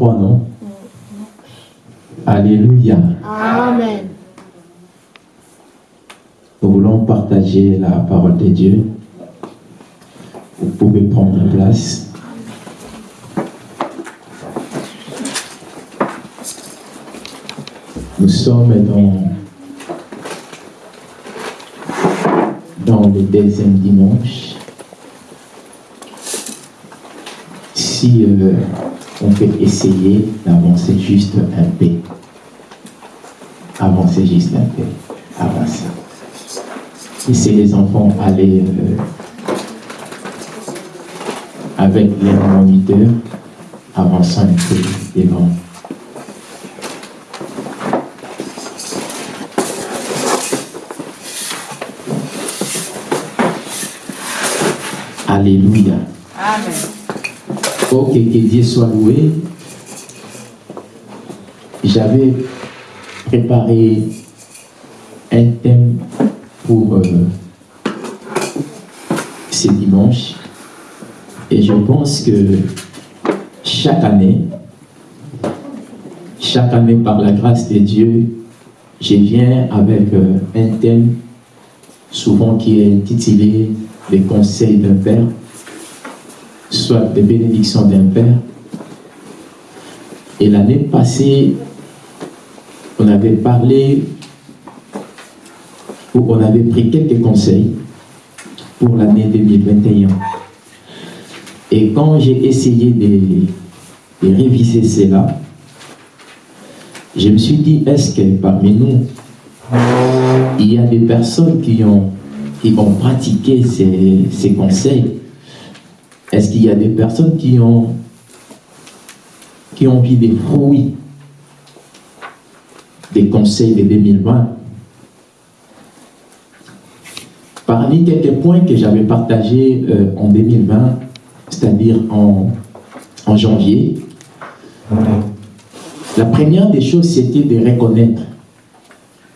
non Alléluia. Amen. Nous voulons partager la parole de Dieu. Vous pouvez prendre place. Nous sommes dans, dans le deuxième dimanche. Si euh, on peut essayer d'avancer juste un peu. Avancer juste un peu. Avancer. Laissez les enfants aller euh, avec les moniteurs, avançant un peu devant. Alléluia. Amen. Que Dieu soit loué. J'avais préparé un thème pour euh, ce dimanche. Et je pense que chaque année, chaque année par la grâce de Dieu, je viens avec euh, un thème souvent qui est intitulé Les conseils d'un père soit des bénédictions d'un père. Et l'année passée, on avait parlé, ou on avait pris quelques conseils pour l'année 2021. Et quand j'ai essayé de, de réviser cela, je me suis dit, est-ce que parmi nous, il y a des personnes qui ont, qui ont pratiqué ces, ces conseils? Est-ce qu'il y a des personnes qui ont, vu des fruits des conseils de 2020 Parmi quelques points que j'avais partagés euh, en 2020, c'est-à-dire en, janvier, la première des choses, c'était de reconnaître,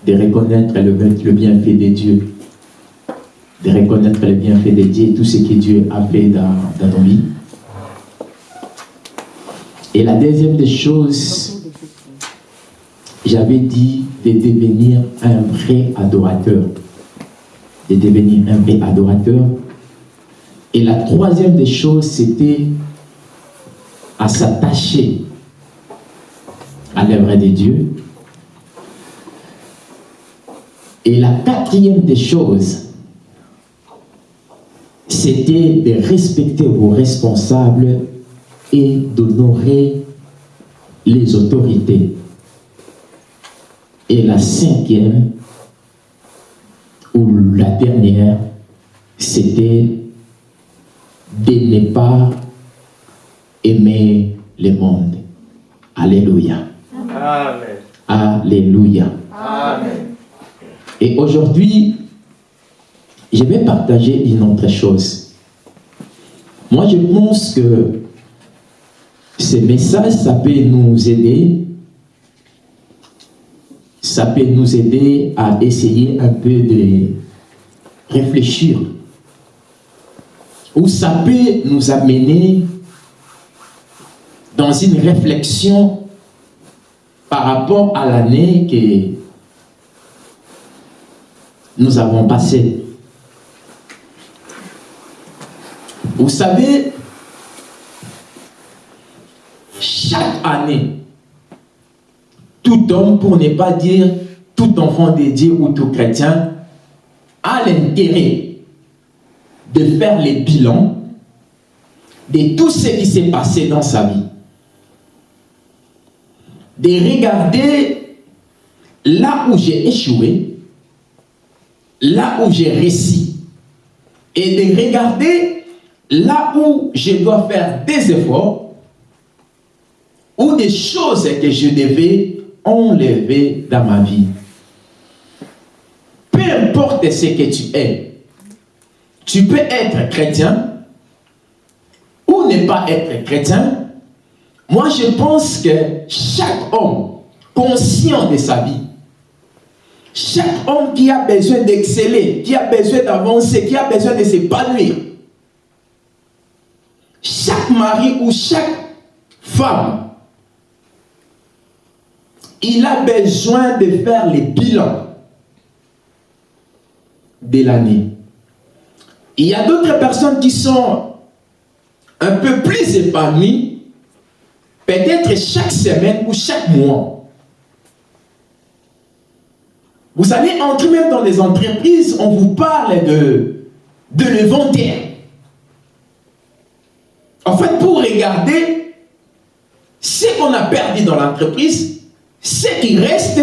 de reconnaître le, bienfait de Dieu de reconnaître les bienfaits de Dieu tout ce que Dieu a fait dans, dans nos vies. Et la deuxième des choses, j'avais dit de devenir un vrai adorateur. De devenir un vrai adorateur. Et la troisième des choses, c'était à s'attacher à l'œuvre de Dieu. Et la quatrième des choses, c'était de respecter vos responsables et d'honorer les autorités. Et la cinquième, ou la dernière, c'était de ne pas aimer le monde. Alléluia. Amen. Alléluia. Amen. Et aujourd'hui, je vais partager une autre chose. Moi, je pense que ce message, ça peut nous aider, ça peut nous aider à essayer un peu de réfléchir. Ou ça peut nous amener dans une réflexion par rapport à l'année que nous avons passée. Vous savez, chaque année, tout homme, pour ne pas dire tout enfant de Dieu ou tout chrétien, a l'intérêt de faire les bilans de tout ce qui s'est passé dans sa vie. De regarder là où j'ai échoué, là où j'ai réussi, et de regarder là où je dois faire des efforts ou des choses que je devais enlevé dans ma vie. Peu importe ce que tu es, tu peux être chrétien ou ne pas être chrétien. Moi, je pense que chaque homme conscient de sa vie, chaque homme qui a besoin d'exceller, qui a besoin d'avancer, qui a besoin de s'épanouir, chaque mari ou chaque femme, il a besoin de faire le bilan de l'année. Il y a d'autres personnes qui sont un peu plus épanouies, peut-être chaque semaine ou chaque mois. Vous allez entrer même dans les entreprises, on vous parle de, de l'inventaire. En fait, pour regarder ce qu'on a perdu dans l'entreprise, ce qui reste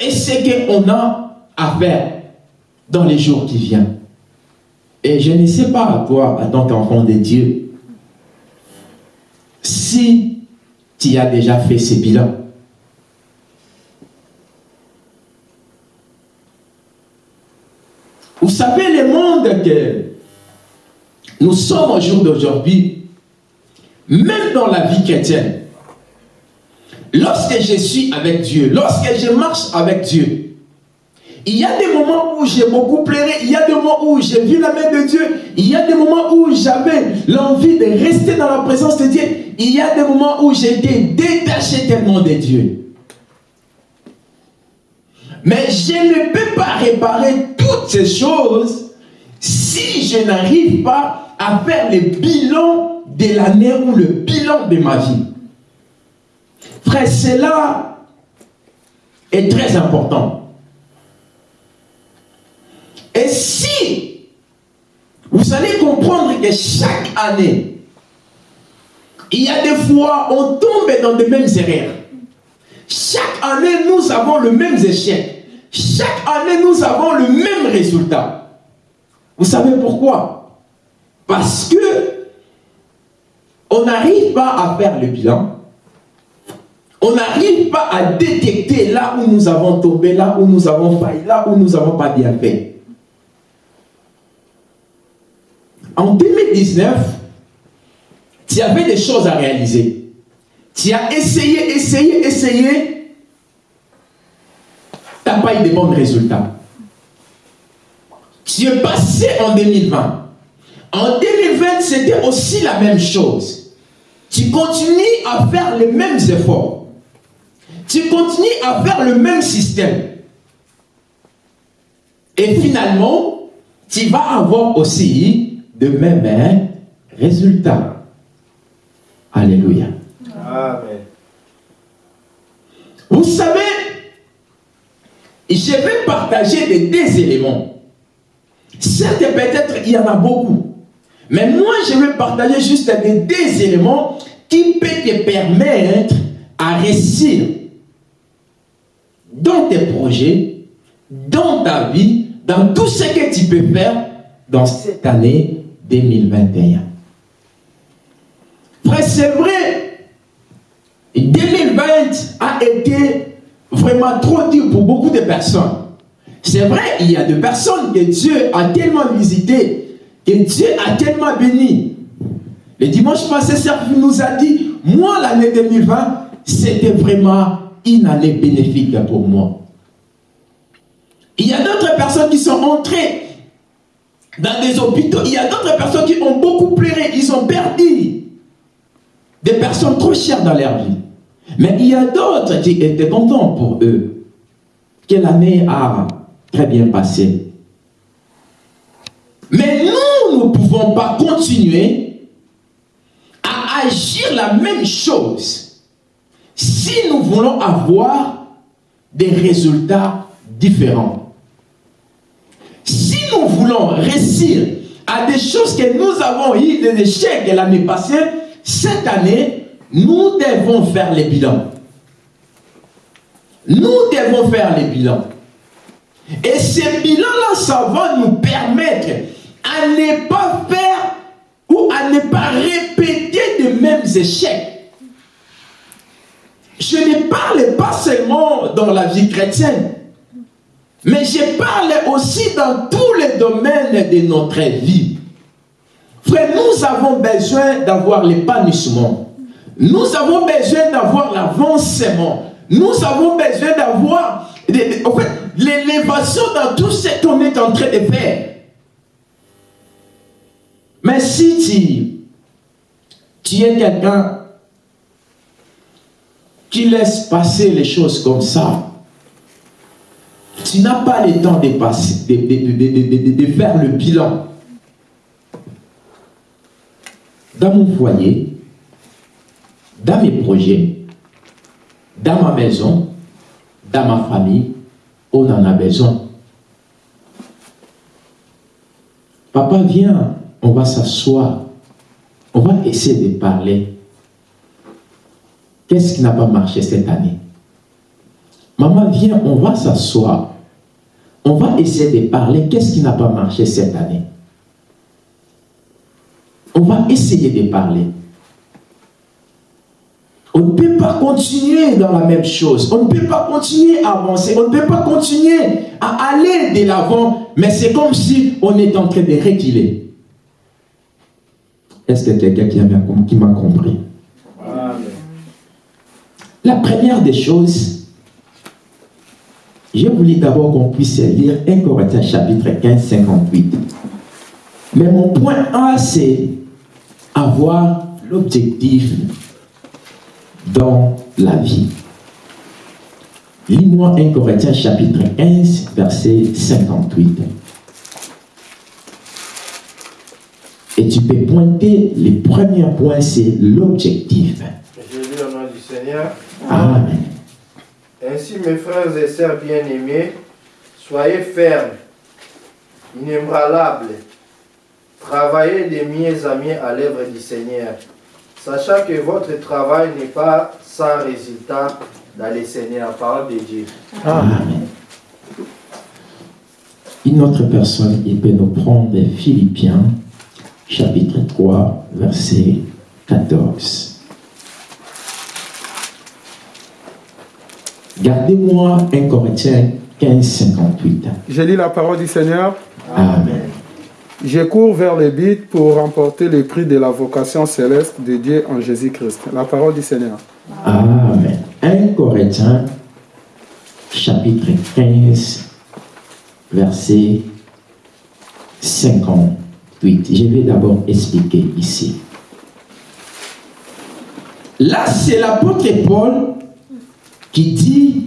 et ce qu'on a à faire dans les jours qui viennent. Et je ne sais pas, toi, en tant qu'enfant de Dieu, si tu as déjà fait ce bilan. Vous savez, le monde que nous sommes au jour d'aujourd'hui, même dans la vie chrétienne, lorsque je suis avec Dieu, lorsque je marche avec Dieu, il y a des moments où j'ai beaucoup pleuré, il y a des moments où j'ai vu la main de Dieu, il y a des moments où j'avais l'envie de rester dans la présence de Dieu, il y a des moments où j'étais détaché tellement de Dieu. Mais je ne peux pas réparer toutes ces choses si je n'arrive pas à faire le bilan de l'année ou le bilan de ma vie. Frère, cela est très important. Et si vous allez comprendre que chaque année, il y a des fois, on tombe dans les mêmes erreurs. Chaque année, nous avons le même échec. Chaque année, nous avons le même résultat. Vous savez pourquoi? Parce que on n'arrive pas à faire le bilan. On n'arrive pas à détecter là où nous avons tombé, là où nous avons failli, là où nous n'avons pas bien fait. En 2019, tu avais des choses à réaliser. Tu as essayé, essayé, essayé. Tu n'as pas eu de bons résultats. Tu es passé en 2020. En 2020, c'était aussi la même chose. Tu continues à faire les mêmes efforts. Tu continues à faire le même système. Et finalement, tu vas avoir aussi de même hein, résultat. Alléluia. Amen. Vous savez, je vais partager des deux éléments. Certes, peut-être il y en a beaucoup. Mais moi, je vais partager juste des éléments qui peuvent te permettre à réussir dans tes projets, dans ta vie, dans tout ce que tu peux faire dans cette année 2021. Frère, c'est vrai, 2020 a été vraiment trop dur pour beaucoup de personnes. C'est vrai, il y a des personnes que Dieu a tellement visitées, que Dieu a tellement béni. Le dimanche passé, Serge nous a dit, moi, l'année 2020, c'était vraiment une année bénéfique pour moi. Il y a d'autres personnes qui sont entrées dans des hôpitaux. Il y a d'autres personnes qui ont beaucoup pleuré. Ils ont perdu des personnes trop chères dans leur vie. Mais il y a d'autres qui étaient contents pour eux que l'année a très bien passé. Mais nous ne pouvons pas continuer à agir la même chose si nous voulons avoir des résultats différents. Si nous voulons réussir à des choses que nous avons eu des échecs l'année passée, cette année, nous devons faire les bilans. Nous devons faire les bilans. Et ces bilans-là, ça va nous permettre à ne pas faire ou à ne pas répéter les mêmes échecs. Je ne parle pas seulement dans la vie chrétienne. Mais je parle aussi dans tous les domaines de notre vie. Frère, nous avons besoin d'avoir l'épanouissement. Nous avons besoin d'avoir l'avancement. Nous avons besoin d'avoir en fait, l'élévation dans tout ce qu'on est en train de faire. Mais si tu, es quelqu'un qui laisse passer les choses comme ça, tu n'as pas le temps de, passer, de faire le bilan. Dans mon foyer, dans mes projets, dans ma maison, dans ma famille, on en a besoin. Papa, viens, on va s'asseoir. On va essayer de parler. Qu'est-ce qui n'a pas marché cette année? Maman, viens, on va s'asseoir. On va essayer de parler. Qu'est-ce qui n'a pas marché cette année? On va essayer de parler. On ne peut pas continuer dans la même chose. On ne peut pas continuer à avancer. On ne peut pas continuer à aller de l'avant. Mais c'est comme si on est en train de reculer. Est-ce que quelqu'un qui m'a compris? La première des choses, je voulais d'abord qu'on puisse lire 1 Corinthiens chapitre 15, 58. Mais mon point A, c'est avoir l'objectif dans la vie. Lis-moi 1 Corinthiens chapitre 15, verset 58. Et tu peux pointer les premiers points, c'est l'objectif. Je lis au nom du Seigneur. Amen. Ainsi, mes frères et sœurs bien-aimés, soyez fermes, inébranlables, travaillez de mieux à mieux à l'œuvre du Seigneur, sachant que votre travail n'est pas sans résultat dans le Seigneur, parole de Dieu. Amen. Une autre personne, il peut nous prendre Philippiens, chapitre 3, verset 14. Gardez-moi 1 Corinthiens 15, 58. Je lis la parole du Seigneur. Amen. Je cours vers les bites pour remporter le prix de la vocation céleste de Dieu en Jésus-Christ. La parole du Seigneur. Amen. 1 Corinthiens, chapitre 15, verset 58. Je vais d'abord expliquer ici. Là, c'est l'apôtre Paul qui dit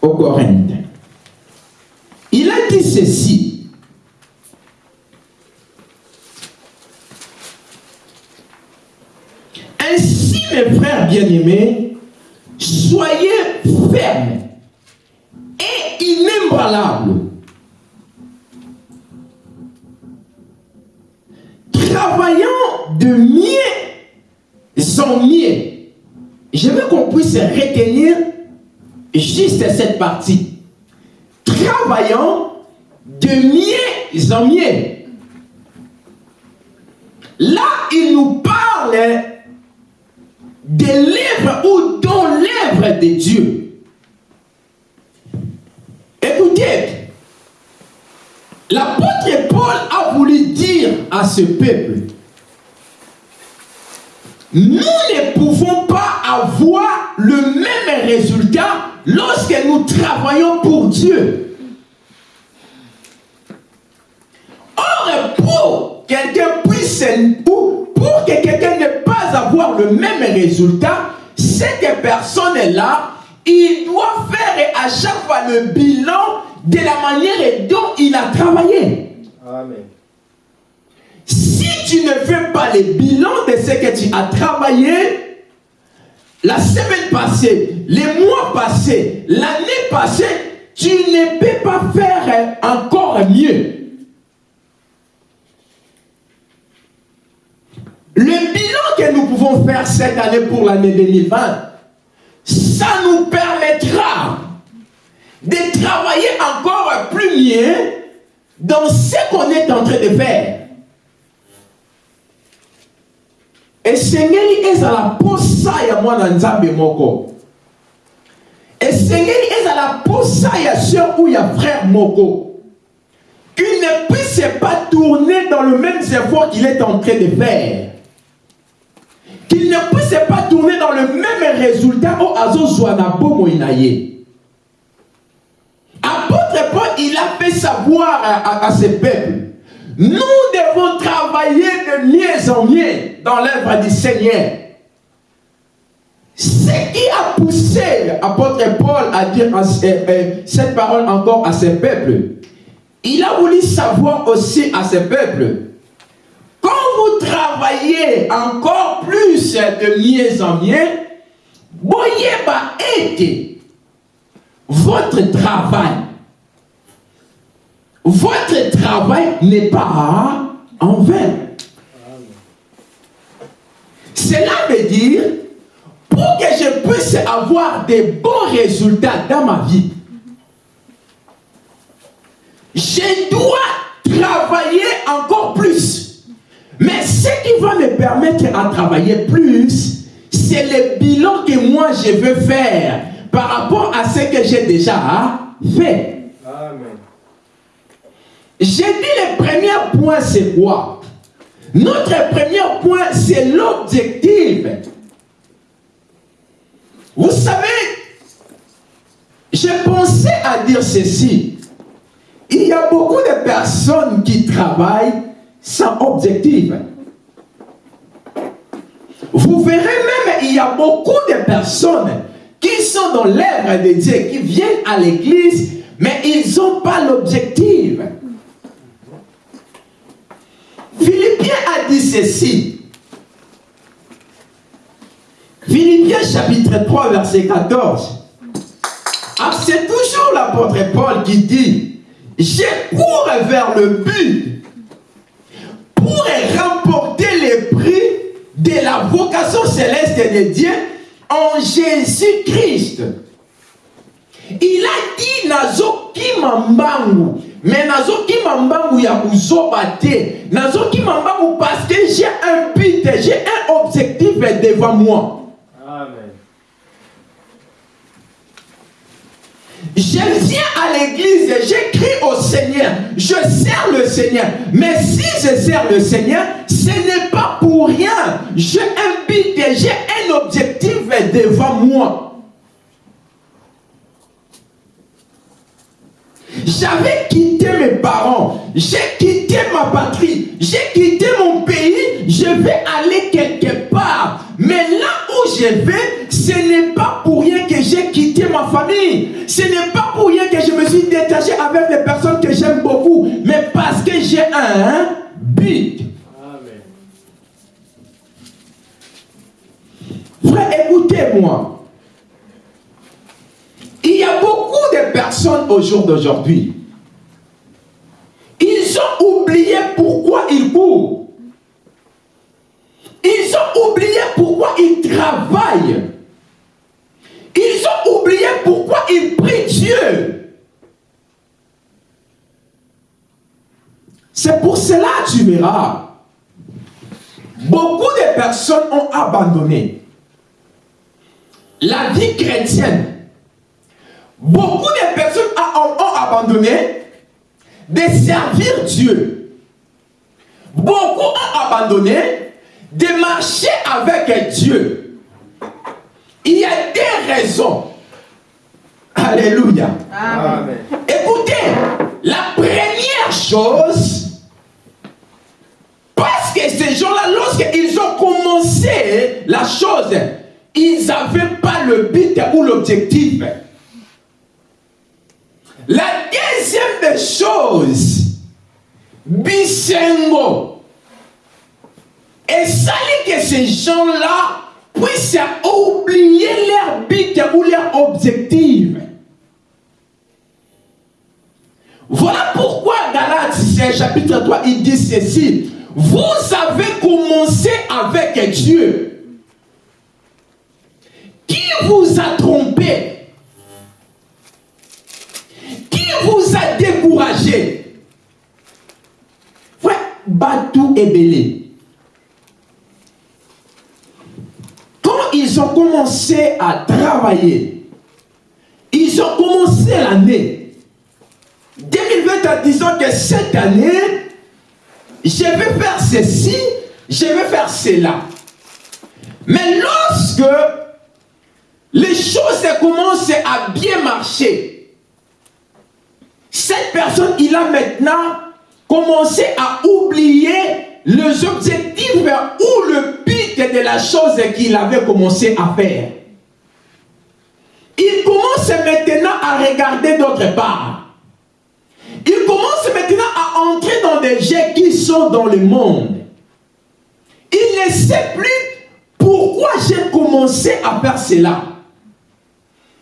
aux Corinthiens. Il a dit ceci. Ainsi, mes frères bien-aimés, soyez fermes et inébranlables. Travaillant de mieux en mieux. Je veux qu'on puisse retenir juste cette partie. Travaillant de mieux en mieux. Là, il nous parle de l'œuvre ou dans l'œuvre de Dieu. Écoutez, l'apôtre Paul a voulu dire à ce peuple, nous ne pouvons pas avoir le même résultat lorsque nous travaillons pour Dieu. Or, pour quelqu'un puisse, pour, pour que quelqu'un ne pas avoir le même résultat, cette personne-là, il doit faire à chaque fois le bilan de la manière dont il a travaillé. Amen. Si tu ne fais pas le bilan de ce que tu as travaillé, la semaine passée, les mois passés, l'année passée, tu ne peux pas faire encore mieux. Le bilan que nous pouvons faire cette année pour l'année 2020, ça nous permettra de travailler encore plus mieux dans ce qu'on est en train de faire. esengeli ezala posa ya mwana nzambe moko esengeli ezala ça, il y a soeur ou il y a frère Moko, qu'il ne puisse pas tourner dans le même effort qu'il est en train de faire. Qu'il ne puisse pas tourner dans le même résultat au Azo Zouanabo Moïnaye. Paul, il a fait savoir à, ses peuples nous devons travailler de mieux en mieux dans l'œuvre du Seigneur. Ce qui a poussé l'apôtre Paul à dire cette parole encore à ses peuples, il a voulu savoir aussi à ses peuples, quand vous travaillez encore plus de mieux en mieux, voyez votre travail votre travail n'est pas en vain. Cela veut dire, pour que je puisse avoir des bons résultats dans ma vie, je dois travailler encore plus. Mais ce qui va me permettre à travailler plus, c'est le bilan que moi je veux faire par rapport à ce que j'ai déjà fait. J'ai dit le premier point, c'est quoi? Notre premier point, c'est l'objectif. Vous savez, j'ai pensé à dire ceci. Il y a beaucoup de personnes qui travaillent sans objectif. Vous verrez même, il y a beaucoup de personnes qui sont dans l'œuvre de Dieu, qui viennent à l'église, mais ils n'ont pas l'objectif. Philippiens a dit ceci. Philippiens chapitre 3 verset 14. Ah, c'est toujours l'apôtre Paul qui dit, je cours vers le but pour remporter le prix de la vocation céleste de Dieu en Jésus-Christ. Il a dit Nazo Kimambangu mais nazokima mbangu ya kuzoba te nazokima mbangu parce que j'ai un but j'ai un objectif devant moi Amen. Je viens à l'église, j'écris au Seigneur, je sers le Seigneur. Mais si je sers le Seigneur, ce n'est pas pour rien. J'ai un but, j'ai un objectif devant moi. J'avais quitté mes parents, j'ai quitté ma patrie, j'ai quitté mon pays, je vais aller quelque part. Mais là où je vais, ce n'est pas pour rien que j'ai quitté ma famille. Ce n'est pas pour rien que je me suis détaché avec les personnes que j'aime beaucoup, mais parce que j'ai un but. Amen. Frère, écoutez-moi. Il y a beaucoup de personnes au jour d'aujourd'hui. Ils ont oublié pourquoi ils courent. Ils ont oublié pourquoi ils travaillent. Ils ont oublié pourquoi ils prient Dieu. C'est pour cela, tu verras, beaucoup de personnes ont abandonné la vie chrétienne Beaucoup de personnes ont abandonné de servir Dieu. Beaucoup ont abandonné de marcher avec Dieu. Il y a des raisons. Alléluia. Amen. Écoutez, la première chose, parce que ces gens-là, lorsqu'ils ont commencé la chose, ils n'avaient pas le but ou l'objectif. La deuxième des choses, Bisengo, et que ces gens-là puissent oublier leur but ou leur objectif. Voilà pourquoi Galates chapitre 3, il dit ceci. Vous avez commencé avec Dieu. Qui vous a trompé? Vous a découragé Ouais, Batou et Bélé. Quand ils ont commencé à travailler, ils ont commencé année, 2020 en disant que cette année, je vais faire ceci, je vais faire cela. Mais lorsque les choses commencent à bien marcher, cette personne, il a maintenant commencé à oublier les objectifs ou le but de la chose qu'il avait commencé à faire. Il commence maintenant à regarder d'autre part. Il commence maintenant à entrer dans des jets qui sont dans le monde. Il ne sait plus pourquoi j'ai commencé à faire cela.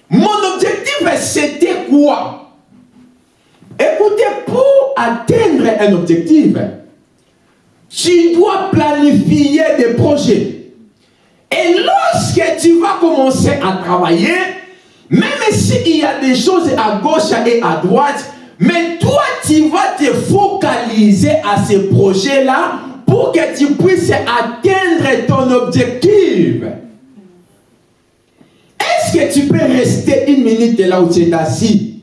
Mon objectif, c'était quoi? Écoutez, pour atteindre un objectif, tu dois planifier des projets. Et lorsque tu vas commencer à travailler, même s'il y a des choses à gauche et à droite, mais toi, tu vas te focaliser à ces projets-là pour que tu puisses atteindre ton objectif. Est-ce que tu peux rester une minute là où tu es assis?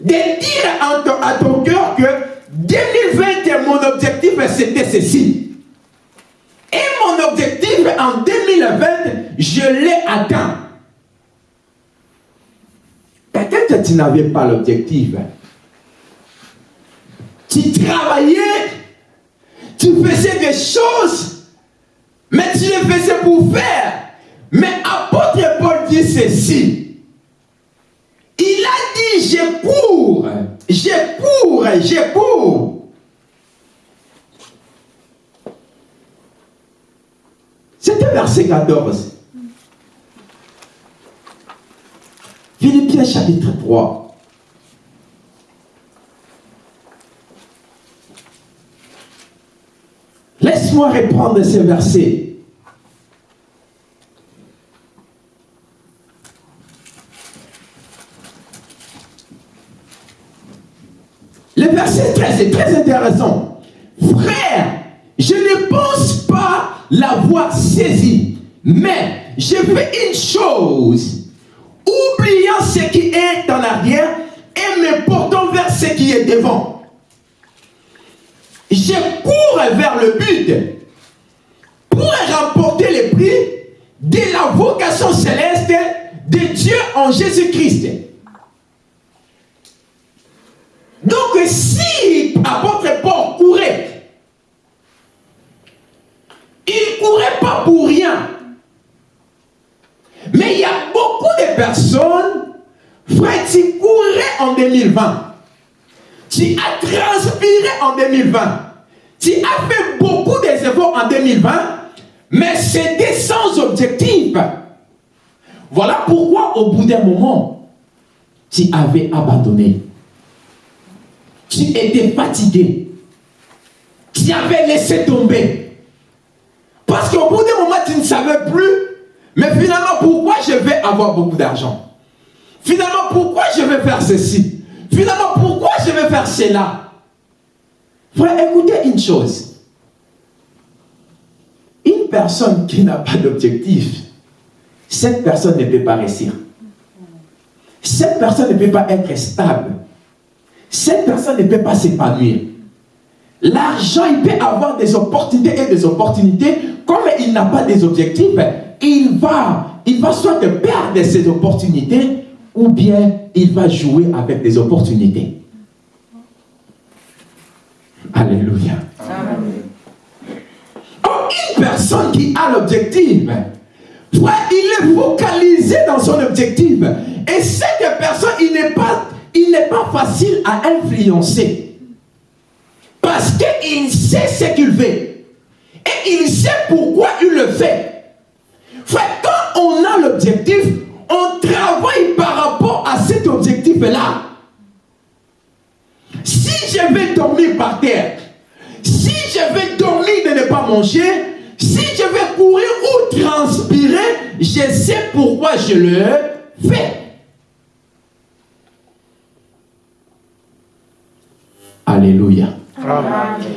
De dire à ton, cœur que 2020, mon objectif, c'était ceci. Et mon objectif en 2020, je l'ai atteint. Peut-être tu n'avais pas l'objectif. Tu travaillais, tu faisais des choses, mais tu les faisais pour faire. Mais apôtre Paul dit ceci. Il a je cours, je cours, je cours. C'était verset 14. Philippiens chapitre 3. Laisse-moi reprendre ces versets. Le verset 13 est très intéressant. Frère, je ne pense pas l'avoir saisi, mais je fais une chose, oubliant ce qui est en arrière et me portant vers ce qui est devant. Je cours vers le but pour remporter le prix de la vocation céleste de Dieu en Jésus-Christ. Donc si apôtre Paul courait, il ne courait pas pour rien. Mais il y a beaucoup de personnes, frère, tu courais en 2020. Tu as transpiré en 2020. Tu as fait beaucoup d'efforts en 2020, mais c'était sans objectif. Voilà pourquoi au bout d'un moment, tu avais abandonné. Tu étais fatigué. Tu avais laissé tomber. Parce qu'au bout d'un moment, tu ne savais plus, mais finalement, pourquoi je vais avoir beaucoup d'argent? Finalement, pourquoi je vais faire ceci? Finalement, pourquoi je vais faire cela? Frère, écoutez une chose. Une personne qui n'a pas d'objectif, cette personne ne peut pas réussir. Cette personne ne peut pas être stable. Cette personne ne peut pas s'épanouir. L'argent, il peut avoir des opportunités et des opportunités. Comme il n'a pas des objectifs, il va, il va soit perdre ses opportunités ou bien il va jouer avec des opportunités. Alléluia. Une personne qui a l'objectif, il est focalisé dans son objectif. Et cette personne, il n'est pas, il n'est pas facile à influencer. Parce qu'il sait ce qu'il fait. Et il sait pourquoi il le fait. Quand on a l'objectif, on travaille par rapport à cet objectif-là. Si je vais dormir par terre, si je vais dormir de ne pas manger, si je vais courir ou transpirer, je sais pourquoi je le fais. Alléluia.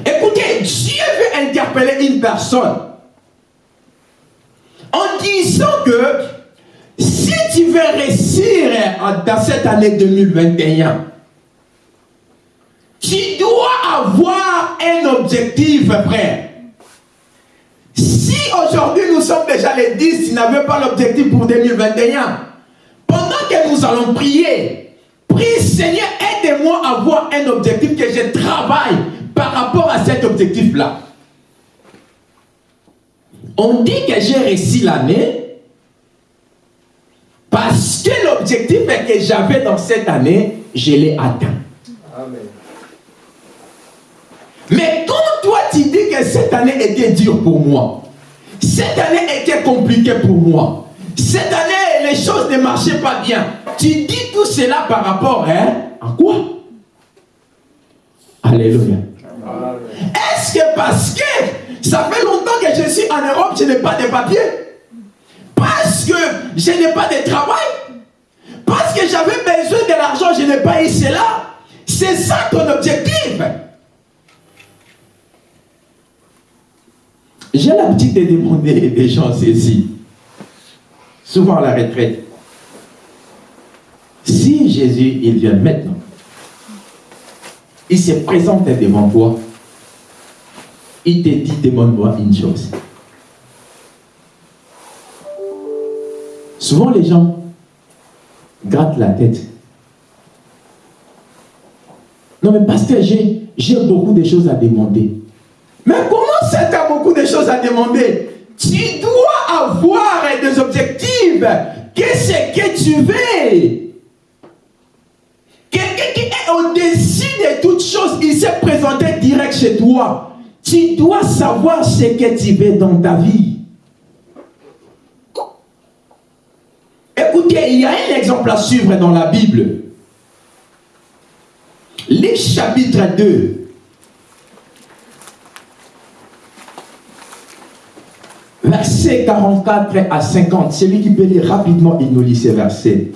Écoutez, Dieu veut interpeller une personne en disant que Si tu veux réussir dans cette année 2021, tu dois avoir un objectif, frère. Si aujourd'hui nous sommes déjà les 10, tu n'avais pas l'objectif pour 2021, pendant que nous allons prier, prie Seigneur, aide-moi à avoir un objectif que je travaille par rapport à cet objectif-là. On dit que j'ai réussi l'année parce que l'objectif que j'avais dans cette année, je l'ai atteint. Amen. Mais quand toi tu dis que cette année était dure pour moi, cette année était compliquée pour moi, cette année les choses ne marchaient pas bien, tu dis tout cela par rapport hein, à quoi? Alléluia. Est-ce que parce que ça fait longtemps que je suis en Europe, je n'ai pas de papier Parce que je n'ai pas de travail? Parce que j'avais besoin de l'argent, je n'ai pas eu cela? C'est ça ton objectif. J'ai l'habitude de demander des gens ceci, souvent à la retraite. Si Jésus, il vient maintenant, il se présente devant toi, il te dit, demande-moi une chose. Souvent, les gens grattent la tête. Non, mais parce que j'ai beaucoup de choses à demander. Mais comment ça, tu as beaucoup de choses à demander? Tu dois avoir des objectifs. Qu'est-ce que tu veux? Quelqu'un qui est au-dessus de toutes choses, il s'est présenté direct chez toi. Tu dois savoir ce que tu veux dans ta vie. Écoutez, il y a un exemple à suivre dans la Bible. Luc chapitre 2. Verset 44 à 50. Celui qui peut lire rapidement, il nous lit ces versets.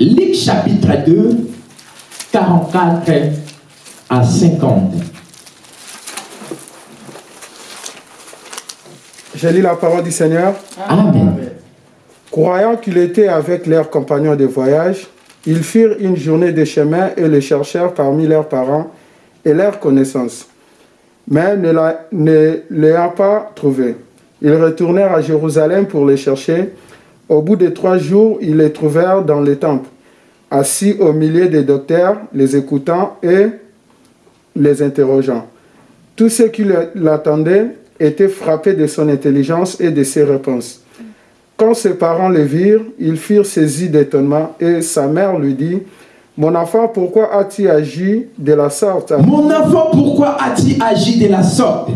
Luc chapitre 2, 44 à 50. Je lis la parole du Seigneur. Amen. Amen. Croyant qu'il était avec leurs compagnons de voyage, ils firent une journée de chemin et le cherchèrent parmi leurs parents et leurs connaissances. Mais ne la- ne l'ayant pas trouvé, ils retournèrent à Jérusalem pour les chercher. Au bout de trois jours, ils les trouvèrent dans le temple, assis au milieu des docteurs, les écoutant et les interrogeant. Tous ceux qui l'attendaient étaient frappés de son intelligence et de ses réponses. Quand ses parents le virent, ils furent saisis d'étonnement et sa mère lui dit, Mon enfant, pourquoi as-tu agi de la sorte? Mon enfant, pourquoi as-tu agi de la sorte?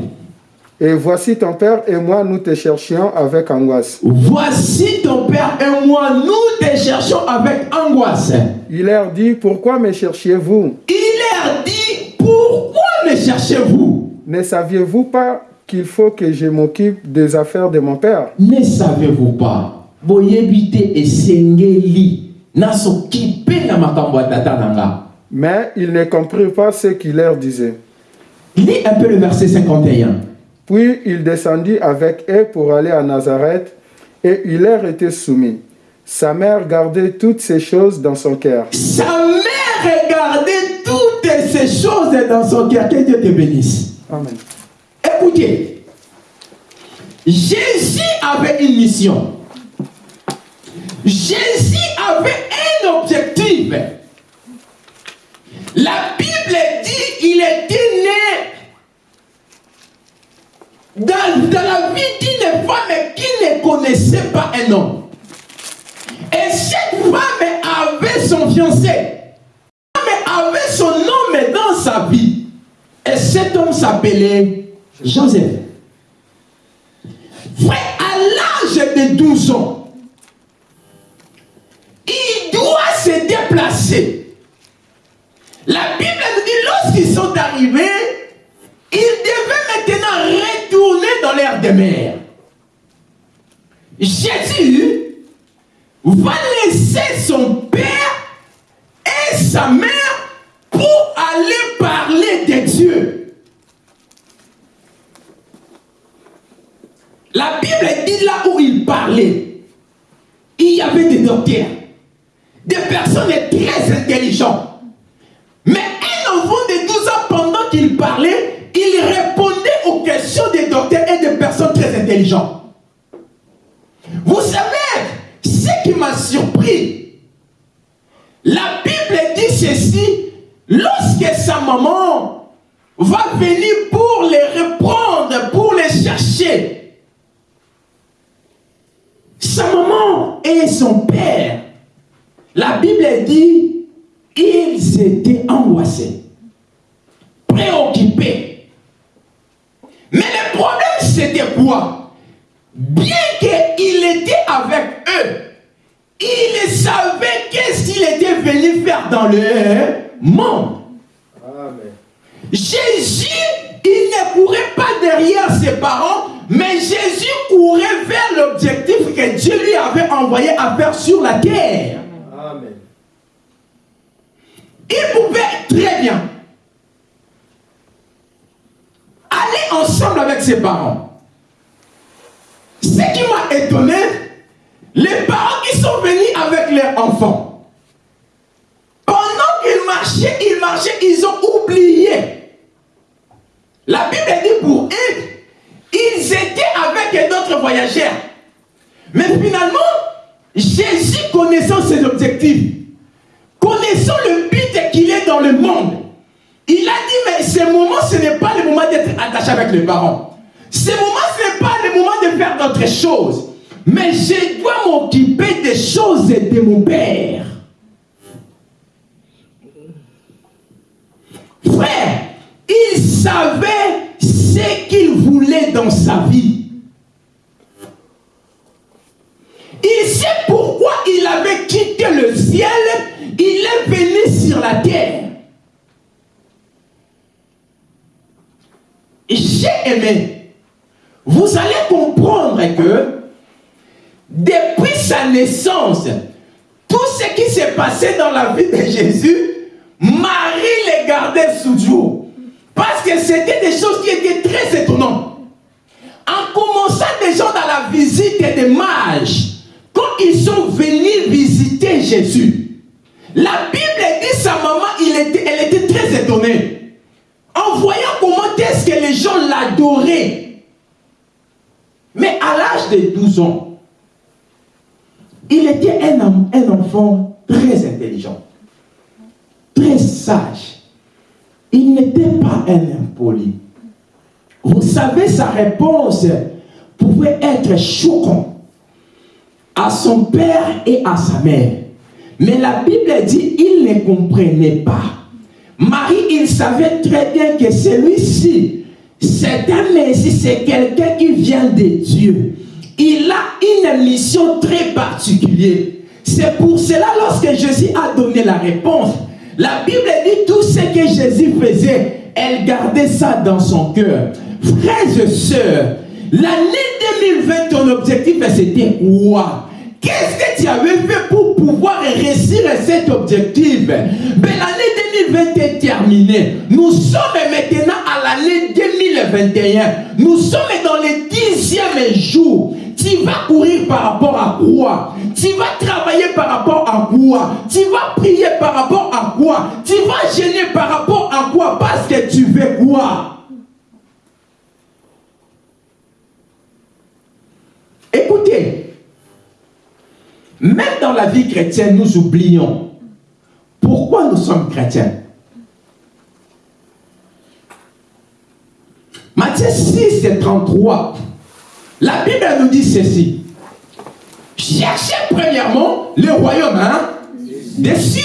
Et voici ton père et moi, nous te cherchions avec angoisse. Voici ton père et moi, nous te cherchons avec angoisse. Il leur dit, Pourquoi me cherchiez-vous? Il leur dit, pourquoi me cherchez-vous? Ne saviez-vous pas qu'il faut que je m'occupe des affaires de mon père? Ne savez-vous pas? Boyebite esengeli nasokipe Mais ils ne comprirent pas ce qu'il leur disait. lis un peu le verset 51 Puis il descendit avec eux pour aller à Nazareth, et il leur était soumis. Sa mère gardait toutes ces choses dans son cœur. sa mère regardait toutes ces choses dans son cœur que Dieu te bénisse Amen. écoutez Jésus avait une mission Jésus avait un objectif la Bible dit il était né dans, la vie d'une femme qui ne connaissait pas un homme. Et cette femme avait son fiancé. Femme avait son homme dans sa vie. Et cet homme s'appelait Joseph. Frère, à l'âge de 12 ans, La Bible nous dit, lorsqu'ils sont arrivés, ils devaient maintenant retourner dans l'air de mer. Jésus va laisser son père et sa mère pour aller parler de Dieu. La Bible dit là où il parlait, il y avait des docteurs, des personnes très intelligentes. Mais un enfant de 12 ans, pendant qu'il parlait, il répondait aux questions des docteurs et des personnes très intelligentes. Vous savez, ce qui m'a surpris, la Bible dit ceci, lorsque sa maman va venir pour les reprendre, pour les chercher, sa maman et son père, la Bible dit, ils étaient angoissés, préoccupés. Mais le problème, c'était quoi? Bien qu'il était avec eux, il savait qu'est-ce qu'il était venu faire dans le monde. Amen. Jésus, il ne courait pas derrière ses parents, mais Jésus courait vers l'objectif que Dieu lui avait envoyé à faire sur la terre. Amen. Il pouvait très bien aller ensemble avec ses parents. Ce qui m'a étonné, les parents qui sont venus avec leurs enfants, pendant qu'ils marchaient, ils marchaient, ils ont oublié. La Bible dit pour eux, ils étaient avec d'autres voyageurs. Mais finalement, Jésus connaissant ses objectifs, connaissant le le monde, il a dit, mais ce moment, ce n'est pas le moment d'être attaché avec les parents. Ce moment, ce n'est pas le moment de faire d'autres choses. Mais je dois m'occuper des choses de mon Père. Frère, il savait ce qu'il voulait dans sa vie. Il sait pourquoi il avait quitté le ciel, il est venu sur la terre. J'ai aimé. Vous allez comprendre que depuis sa naissance, tout ce qui s'est passé dans la vie de Jésus, Marie les gardait sous jour. Parce que c'était des choses qui étaient très étonnantes. En commençant déjà dans la visite des mages, quand ils sont venus visiter Jésus, la Bible dit sa maman, elle était très étonnée. En voyant comment est-ce que les gens l'adoraient. Mais à l'âge de 12 ans, il était un, enfant très intelligent, très sage. Il n'était pas un impoli. Vous savez, sa réponse pouvait être choquante à son père et à sa mère. Mais la Bible dit, il ne comprenait pas. Marie, savait très bien que celui-ci, c'est un Messie, c'est quelqu'un qui vient de Dieu. Il a une mission très particulière. C'est pour cela, lorsque Jésus a donné la réponse, la Bible dit tout ce que Jésus faisait, elle gardait ça dans son cœur. Frères et sœurs, l'année 2020, ton objectif, c'était quoi Qu'est-ce que tu avais fait pour pouvoir réussir cet objectif? Ben, L'année 2020 est terminée. Nous sommes maintenant à l'année 2021. Nous sommes dans le dixième jour. Tu vas courir par rapport à quoi? Tu vas travailler par rapport à quoi? Tu vas prier par rapport à quoi? Tu vas gêner par rapport à quoi? Parce que tu veux quoi Écoutez, même dans la vie chrétienne, nous oublions pourquoi nous sommes chrétiens. Matthieu 6 et 33, la Bible nous dit ceci. Cherchez premièrement le royaume hein, des cieux.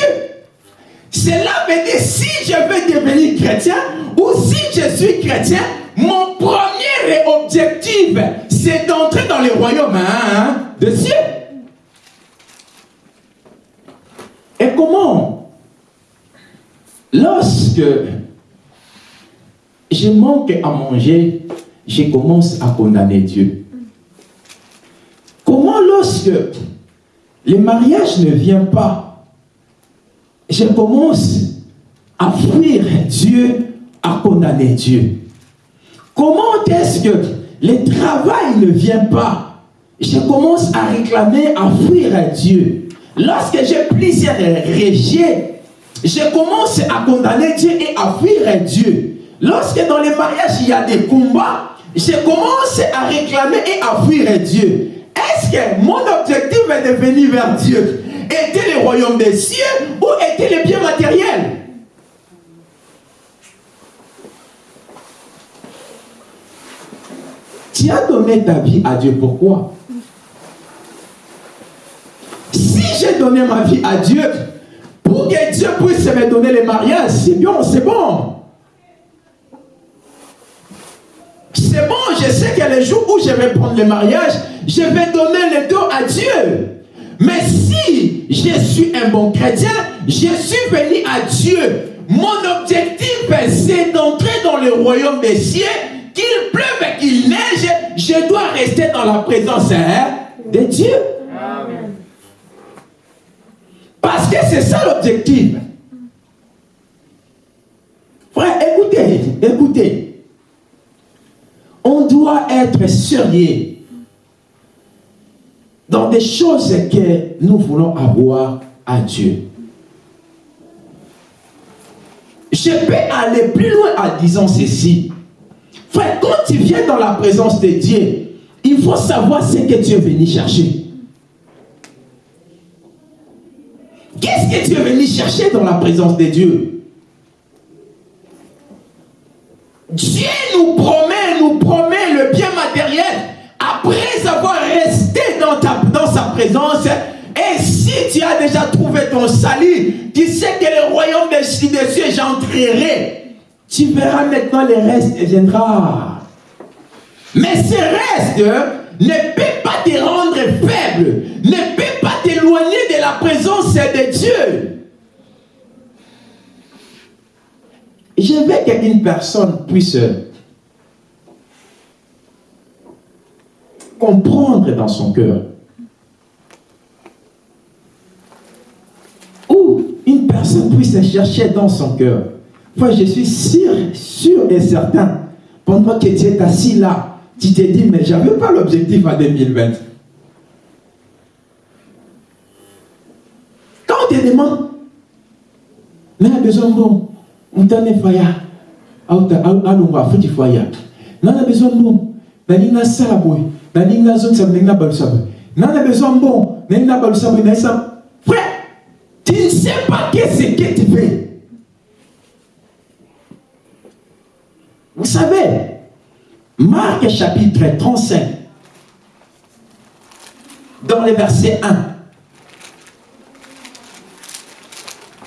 Cela veut dire si je veux devenir chrétien ou si je suis chrétien, mon premier objectif, c'est d'entrer dans le royaume hein, des cieux. Et comment Lorsque je manque à manger, je commence à condamner Dieu. Comment lorsque le mariage ne vient pas, je commence à fuir Dieu, à condamner Dieu Comment est-ce que le travail ne vient pas je commence à réclamer, à fuir Dieu? Lorsque j'ai plusieurs rejets, je commence à condamner Dieu et à fuir Dieu. Lorsque dans les mariages, il y a des combats, je commence à réclamer et à fuir Dieu. Est-ce que mon objectif est de venir vers Dieu? Était le royaume des cieux ou était le bien matériel? Tu as donné ta vie à Dieu, pourquoi Si j'ai donné ma vie à Dieu, pour que Dieu puisse me donner le mariage, c'est bien, c'est bon. C'est bon, je sais que les jours où je vais prendre le mariage, je vais donner le dos à Dieu. Mais si je suis un bon chrétien, je suis venu à Dieu. Mon objectif, c'est d'entrer dans le royaume des cieux, qu'il pleuve qu'il neige, je dois rester dans la présence hein, de Dieu. Parce que c'est ça l'objectif. Frère, écoutez, écoutez. On doit être sérieux dans des choses que nous voulons avoir à Dieu. Je peux aller plus loin en disant ceci. Frère, quand tu viens dans la présence de Dieu, il faut savoir ce que tu es venu chercher. Qu'est-ce que tu es venu chercher dans la présence de Dieu? Dieu nous promet, nous promet le bien matériel après avoir resté dans, sa présence. Et si tu as déjà trouvé ton salut, tu sais que le royaume des cieux, j'entrerai. Tu verras maintenant le reste viendra. Mais ce reste ne peut pas te rendre faible, pas t'éloigner de la présence de Dieu. Je veux qu'une personne puisse comprendre dans son cœur. Ou une personne puisse chercher dans son cœur. Moi, je suis sûr, sûr et certain, pendant que tu es assis là, tu te dis, mais je n'avais pas l'objectif en 2020. Quand on te demande, mais besoin bon, on t'a faya, alongwa futi faya. Nana besoin bon, nalinga salaboy, nalinga zon sa nalinga balusaboy. Nana besoin bon, nalinga balusaboy, nalinga Frère, tu ne sais pas qu'est-ce que tu fais. Vous savez, Marc chapitre 35, dans le verset 1,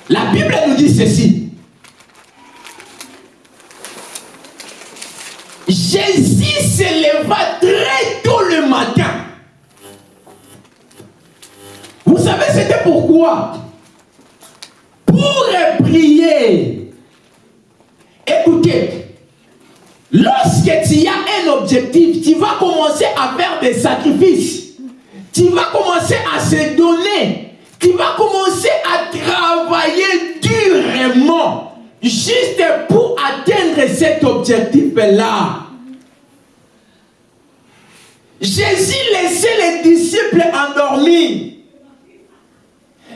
la Bible nous dit ceci. Jésus se leva très tôt le matin. Vous savez, c'était pourquoi? Pour prier. Écoutez, lorsque tu as un objectif, tu vas commencer à faire des sacrifices. Tu vas commencer à se donner. Tu vas commencer à travailler durement juste pour atteindre cet objectif-là. Jésus laissait les disciples endormis.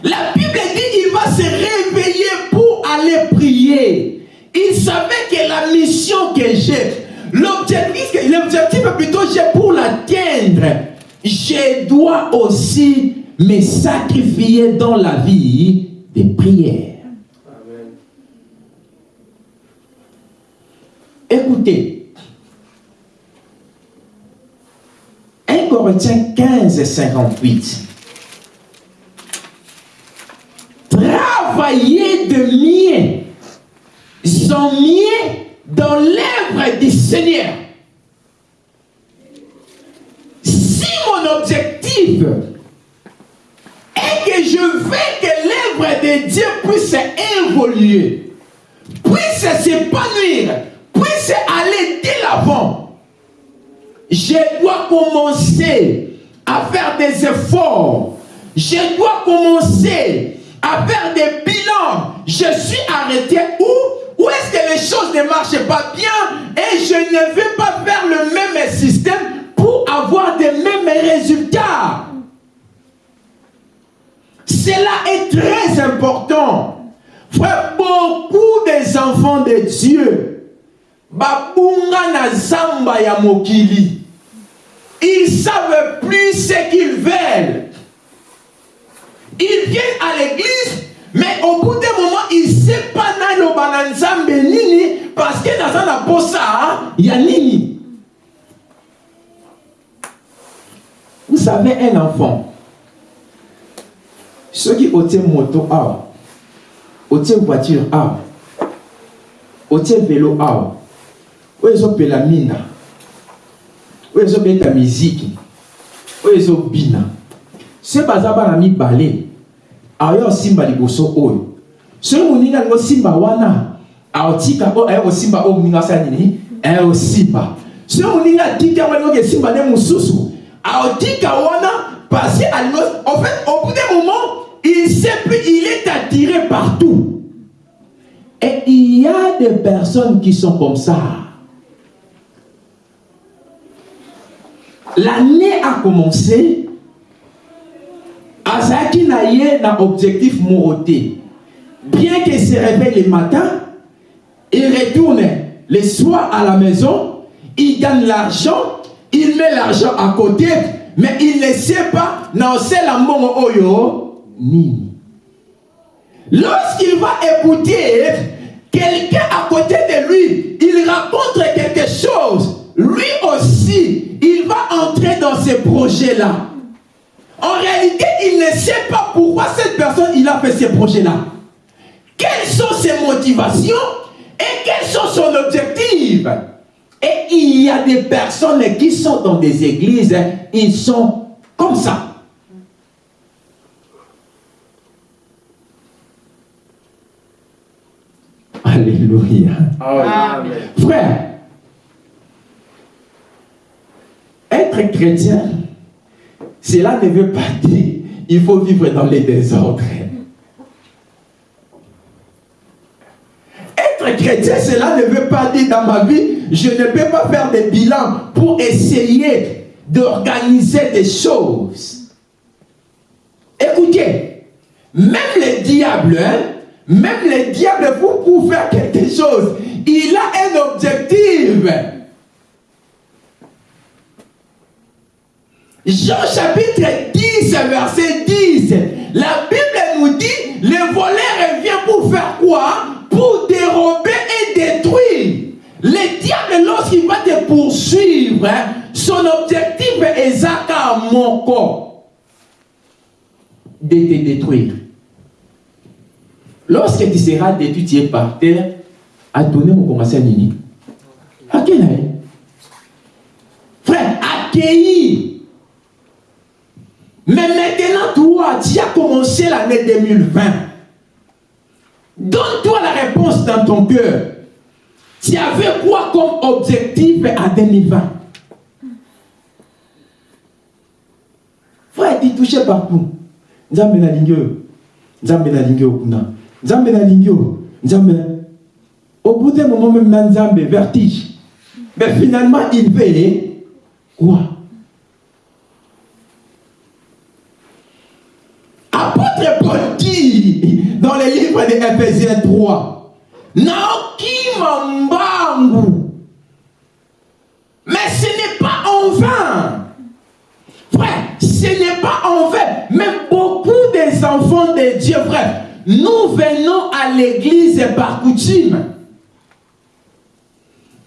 La Bible dit qu'il va se réveiller pour aller prier. Il savait que la mission que j'ai, l'objectif, plutôt j'ai pour l'atteindre. Je dois aussi me sacrifier dans la vie des prières. Écoutez, 1 Corinthiens 15 58. Travaillez de mieux, sans mieux dans l'œuvre du Seigneur. Si mon objectif est que je veux que l'œuvre de Dieu puisse évoluer, puisse s'épanouir, puisse aller de l'avant, je dois commencer à faire des efforts. Je dois commencer à faire des bilans. Je suis arrêté où? Où est-ce que les choses ne marchent pas bien? Et je ne vais pas faire le même système pour avoir des mêmes résultats. Cela est très important. Frère, beaucoup des enfants de Dieu, babunga ils savent plus ce qu'ils veulent. Ils viennent à l'église, mais au bout d'un moment, ils ne savent pas na loba na nzambe nini parce que dans un posa, il y a nini. Vous savez, un enfant, soki otie moto awa otie voiture awa otie velo awa oyo ezopela mina oyo ezobeta miziki oyo ezobina se baza bana mibale aoya osimba liboso oyo. Soki moninga alingi osimba wana aotika oyo aya kosimba oyo moninga asala nini? Aya kosimba soki moninga atiki yango alingi okesimba nde mosusu aotika wana parce alingi en fait au bout d'un moment il sait plus il est attiré partout. Et il y a des personnes qui sont comme ça. L'année a commencé. Azalaki na ye na objectif moko te bien qu'il se réveille le matin il retourne le soir à la maison il gagne l'argent il met l'argent à côté mais il ne sait pas na osala mbongo oyo lorsqu'il va écouter quelqu'un à côté de lui il raconte quelque chose lui aussi il va entrer dans ce projet là en réalité, il ne sait pas pourquoi cette personne a fait ce projet-là. Quelles sont ses motivations et quels sont son objectif? Et il y a des personnes qui sont dans des églises, ils sont comme ça. Alléluia. Amen. Frère, être chrétien, cela ne veut pas dire il faut vivre dans les désordres. Être chrétien, cela ne veut pas dire dans ma vie, je ne peux pas faire des bilans pour essayer d'organiser des choses. Écoutez, même les diables, hein, même les diables, pour, pour faire quelque chose, il a un objectif. Jean chapitre 10, verset 10. La Bible nous dit, le voleur vient pour faire quoi? Pour dérober et détruire. Le diable, lorsqu'il va te poursuivre, hein, son objectif est Zaka mon corps. De te détruire. Lorsque tu seras détruit, tu es par terre, à donner mon commencer à Nini. Quel âge Frère, accueillir. Mais maintenant, toi, tu as commencé l'année 2020. Donne-toi la réponse dans ton cœur. Tu avais quoi comme objectif à 2020 Frère, tu touché partout. Lingi oyo. Nzambe na. Nzambe na na... Au bout d'un moment, même dans Nzambe, vertige. Mais finalement, il veut quoi? Apôtre Paul dit dans le livre de Ephésiens 3, Naoki Mambangu. Mais ce n'est pas en vain. Frère, ce n'est pas en vain. Même beaucoup des enfants de Dieu, frère, nous venons à l'église par coutume.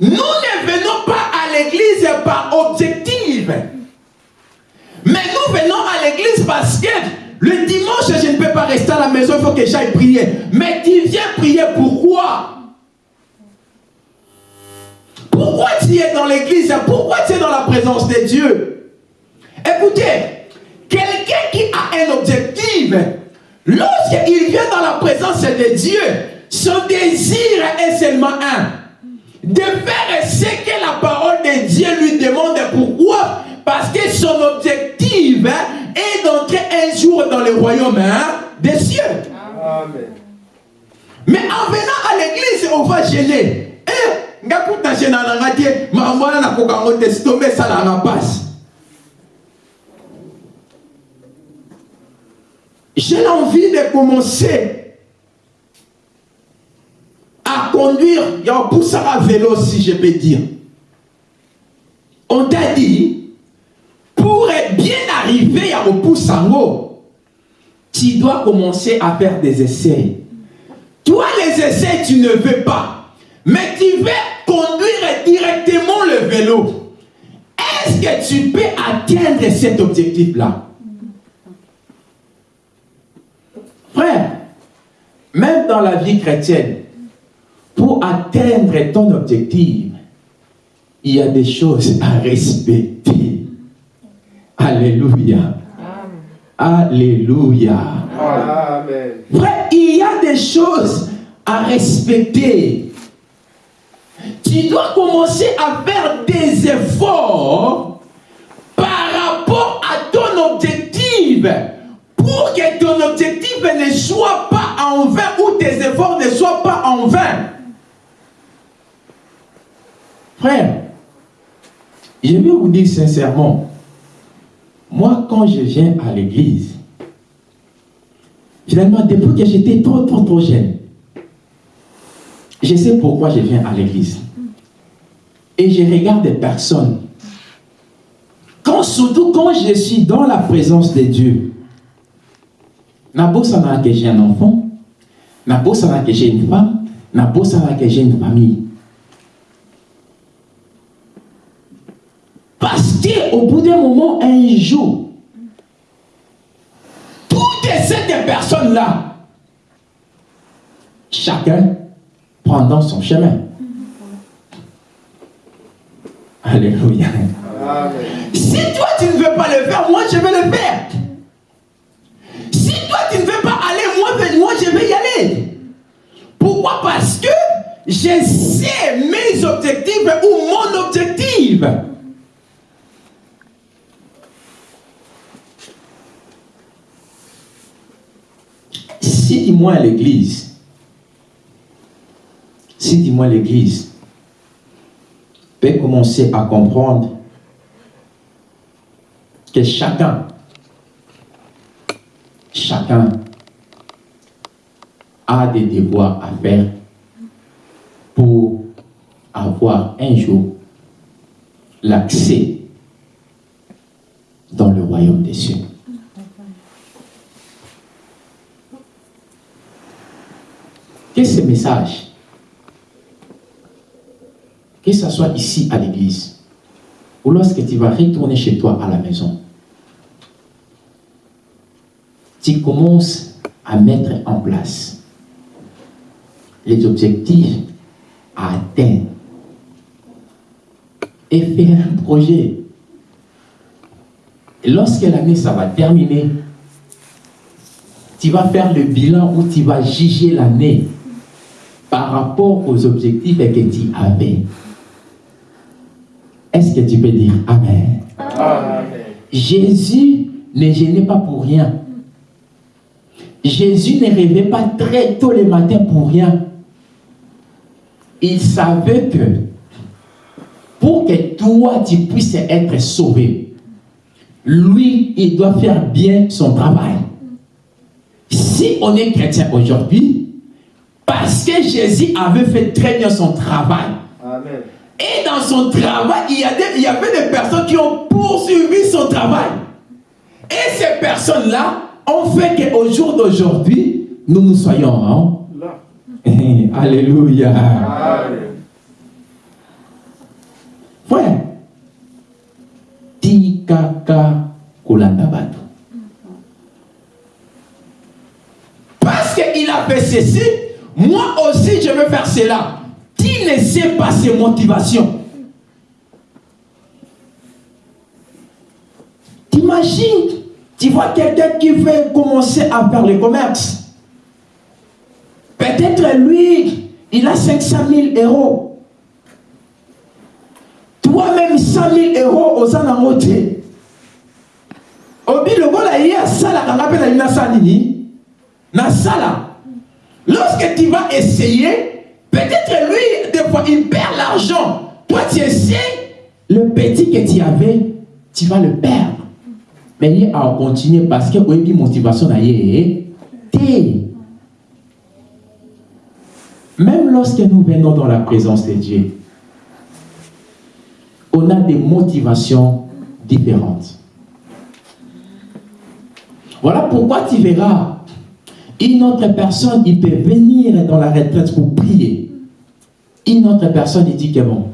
Nous ne venons pas à l'église par objectif. Mais nous venons à l'église parce que le dimanche, je ne peux pas rester à la maison, il faut que j'aille prier. Mais tu viens prier pourquoi Pourquoi tu es dans l'église? Pourquoi tu es dans la présence de Dieu? Écoutez, quelqu'un qui a un objectif, lorsqu'il vient dans la présence de Dieu, son désir est seulement un. De faire ce que la parole de Dieu lui demande. Pourquoi? Parce que son objectif est d'entrer un jour dans le royaume hein, des cieux. Amen. Mais en venant à l'église, on va gêner. Eh, ngakuta gêna na ngati, maman na kokango te stombe ça la passe. J'ai l'envie de commencer à conduire, il y a un à vélo si je peux dire. On t'a dit, pour bien arrivé à Opusango, tu dois commencer à faire des essais. Toi, les essais, tu ne veux pas. Mais tu veux conduire directement le vélo. Est-ce que tu peux atteindre cet objectif-là? Frère, même dans la vie chrétienne, pour atteindre ton objectif, il y a des choses à respecter. Alléluia. Alléluia. Amen. Frère, il y a des choses à respecter. Tu dois commencer à faire des efforts par rapport à ton objectif pour que ton objectif ne soit pas en vain ou tes efforts ne soient pas en vain. Frère, je vais vous dire sincèrement, moi quand je viens à l'église, finalement depuis que j'étais trop trop trop jeune, je sais pourquoi je viens à l'église. Et je regarde des personnes. Quand, surtout quand je suis dans la présence de Dieu, Nabo sana que j'ai un enfant, Nabo sana que j'ai une femme, Nabo sana que j'ai une famille. Parce qu'au bout d'un moment, un jour, toutes ces personnes-là, chacun prendra son chemin. Alléluia. Amen. Si toi tu ne veux pas le faire, moi je vais le faire. Je sais mes objectifs ou mon objectif. Si dis-moi l'église, si dis-moi l'église peut commencer à comprendre que chacun, chacun a des devoirs à faire pour avoir un jour l'accès dans le royaume des cieux. Que ce message, que ce soit ici à l'église, ou lorsque tu vas retourner chez toi à la maison, tu commences à mettre en place les objectifs à atteindre et faire un projet. Et lorsque l'année ça va terminer, tu vas faire le bilan où tu vas juger l'année par rapport aux objectifs que tu avais. Est-ce que tu peux dire Amen? Amen. Jésus ne gênait pas pour rien. Jésus ne rêvait pas très tôt le matin pour rien. Il savait que pour que toi tu puisses être sauvé, lui, il doit faire bien son travail. Si on est chrétien aujourd'hui, parce que Jésus avait fait très bien son travail, Amen. et dans son travail, il y, a des- il y avait des personnes qui ont poursuivi son travail. Et ces personnes-là ont fait qu'au jour d'aujourd'hui, nous nous soyons. hein? Là. Alléluia. Kolanda. Parce qu'il a fait ceci, moi aussi je veux faire cela. Tu ne sais pas ses motivations. T'imagines, tu vois quelqu'un qui veut commencer à faire le commerce. Peut-être lui, il a 500 000 euros. Toi-même 100 000 euros aux te. Obi lokola ye asalaka nga mpe nalingi nasala nini nasala lorsque tu vas essayer peut-être lui des fois il perd l'argent toi tu essaies le petit que tu avais tu vas le perdre Mais il a continué parce que oui, motivation na té. Même lorsque nous venons dans la présence de Dieu, on a des motivations différentes. Voilà pourquoi tu verras une autre personne, il peut venir dans la retraite pour prier. Une autre personne, il dit que bon,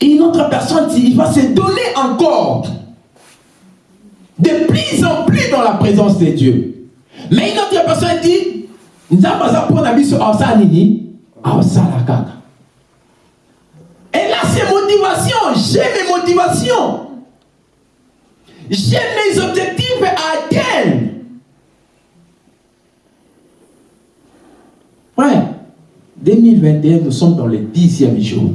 une autre personne, il va se donner encore de plus en plus dans la présence de Dieu. Mais une autre personne dit, et là, c'est J'ai mes motivations. J'ai mes objectifs à atteindre. Ouais. 2021, nous sommes dans le dixième jour.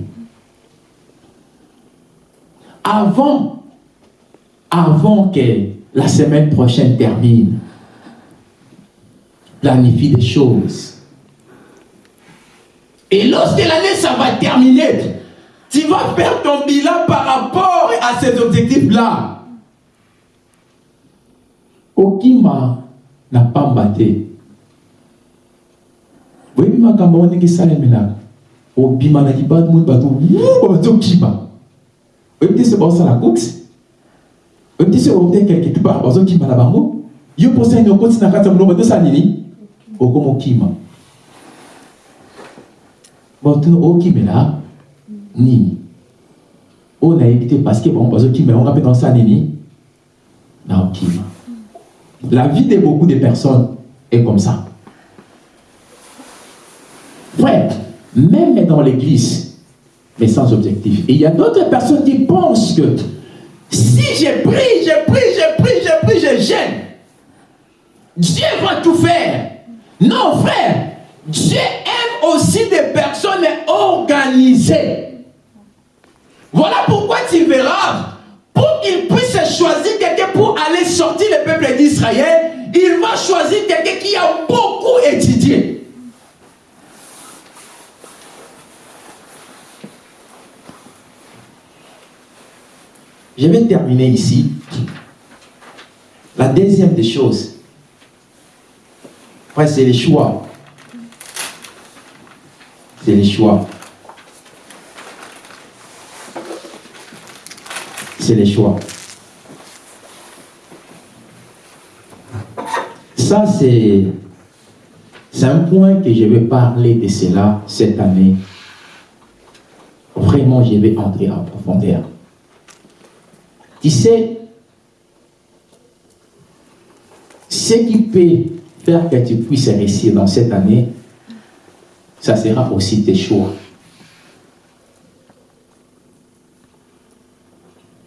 Avant, avant que la semaine prochaine termine, planifie des choses. Et lorsque l'année, ça va terminer, tu vas faire ton bilan par rapport à ces objectifs-là. Okima n'a pas battu. Oui, ma makambo ndenge esalemela obima na libanda moni bato bazokima oyebi te se baosala course. Oyebi te se ote quelque part bazokima na bango yo mposa nini okoti na kati ya molongo tosala nini. Okomokima botuna okimela nini? Oyo nayebi te parce que bango bazokimela ngo mpe naosala nini? Naokima la vie de beaucoup de personnes est comme ça Frère, même dans l'église, mais sans objectif. Et il y a d'autres personnes qui pensent que si je prie, je prie, je prie, je prie, je gêne, Dieu va tout faire. Non, frère, Dieu aime aussi des personnes organisées. Voilà pourquoi tu verras, pour qu'il puisse choisir quelqu'un pour aller sortir le peuple d'Israël, il va choisir quelqu'un qui a beaucoup étudié. Je vais terminer ici. La deuxième des choses, c'est les choix. C'est les choix. C'est les choix. Ça, c'est un point que je vais parler de cela cette année. Vraiment, je vais entrer en profondeur. Tu sais, ce qui peut faire que tu puisses réussir dans cette année, ça sera aussi tes choix.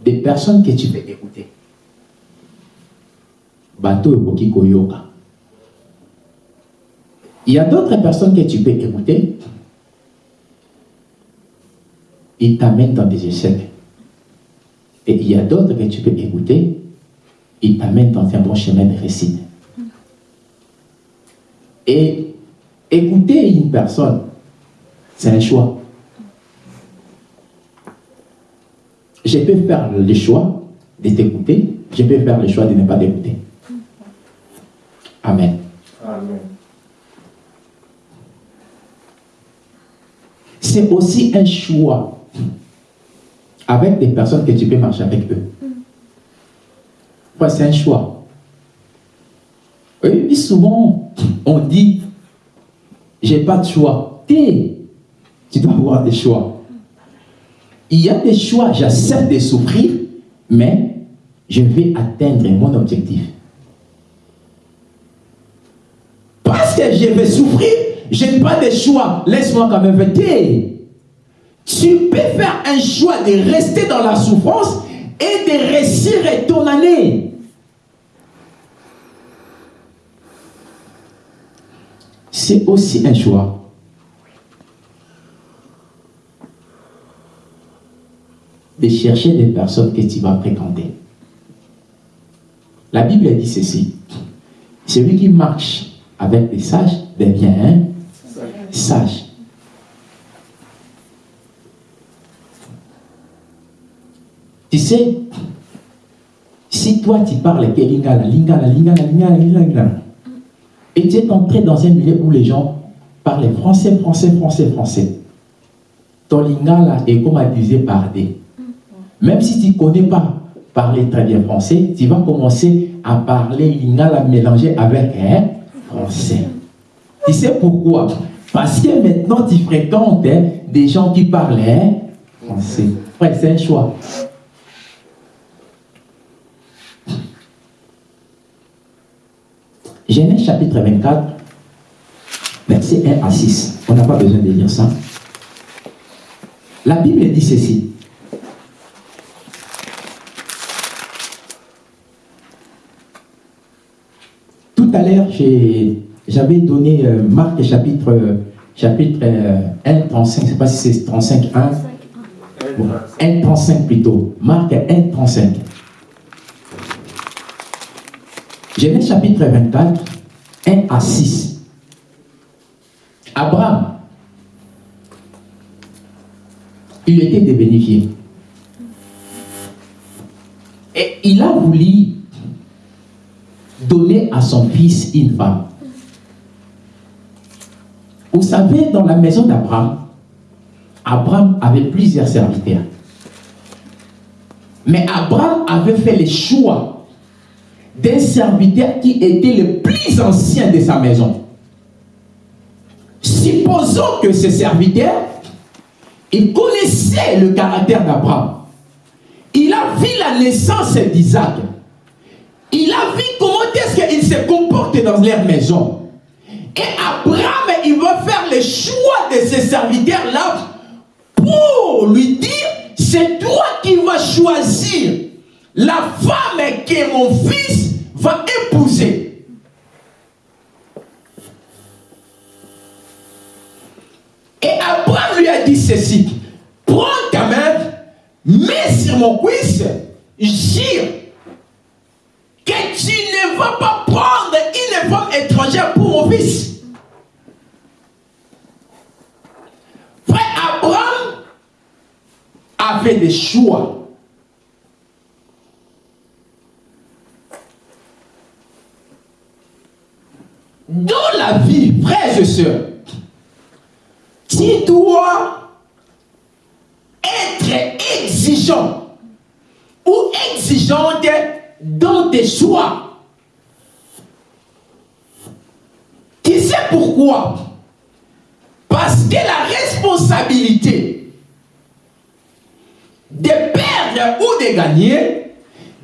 Des personnes que tu peux écouter. Bateau Koyoka. Il y a d'autres personnes que tu peux écouter. Ils t'amènent dans des échecs. Et il y a d'autres que tu peux écouter, ils t'amènent dans un bon chemin de récit. Et écouter une personne, c'est un choix. Je peux faire le choix de t'écouter, je peux faire le choix de ne pas t'écouter. Amen. Amen. C'est aussi un choix avec des personnes que tu peux marcher avec eux. c'est un choix. Et souvent, on dit, j'ai pas de choix. Et tu dois avoir des choix. Il y a des choix, j'accepte de souffrir, mais je vais atteindre mon objectif. Parce que je vais souffrir, je n'ai pas de choix. Laisse-moi quand même voter. Tu peux faire un choix de rester dans la souffrance et de réussir ton année. C'est aussi un choix. De chercher des personnes que tu vas fréquenter. La Bible dit ceci. Celui qui marche avec des sages devient un sage. Tu sais, si toi tu parles que lingala, lingala, lingala, lingala, et tu es entré dans un milieu où les gens parlent français, français, français, français, ton lingala est comme abusé par des. Même si tu ne connais pas parler très bien français, tu vas commencer à parler lingala mélangé avec un français. Tu sais pourquoi? Parce que maintenant tu fréquentes des gens qui parlent hein, français. Frère, c'est un choix. Genèse chapitre 24, verset 1 à 6. On n'a pas besoin de lire ça. La Bible dit ceci. Tout à l'heure, j'avais donné euh, Marc chapitre, chapitre 1, euh, 35, je ne sais pas si c'est 35, 1. Bon, 1, 35 plutôt. Marc 1, 35. Genèse chapitre 24, 1 à 6. Abraham, il était dévénifié. Et il a voulu à son fils une femme. Vous savez, dans la maison d'Abraham, Abraham avait plusieurs serviteurs. Mais Abraham avait fait le choix d'un serviteur qui était le plus ancien de sa maison. Supposons que ce serviteur, il connaissait le caractère d'Abraham. Il a vu la naissance d'Isaac. Il a vu comment est-ce qu'il se comporte dans leur maison. Et Abraham, il va faire le choix de ce serviteur-là pour lui dire, c'est toi qui vas choisir la femme que mon fils va épouser. Et Abraham lui a dit ceci, prends ta main, mets sur mon cuisse, jure que tu ne vas pas prendre une femme étrangère pour mon fils. Frère Abraham a fait des choix. Dans la vie, frères et sœurs, tu dois être exigeant ou exigeante dans tes choix. Tu sais pourquoi? Parce que la responsabilité de perdre ou de gagner,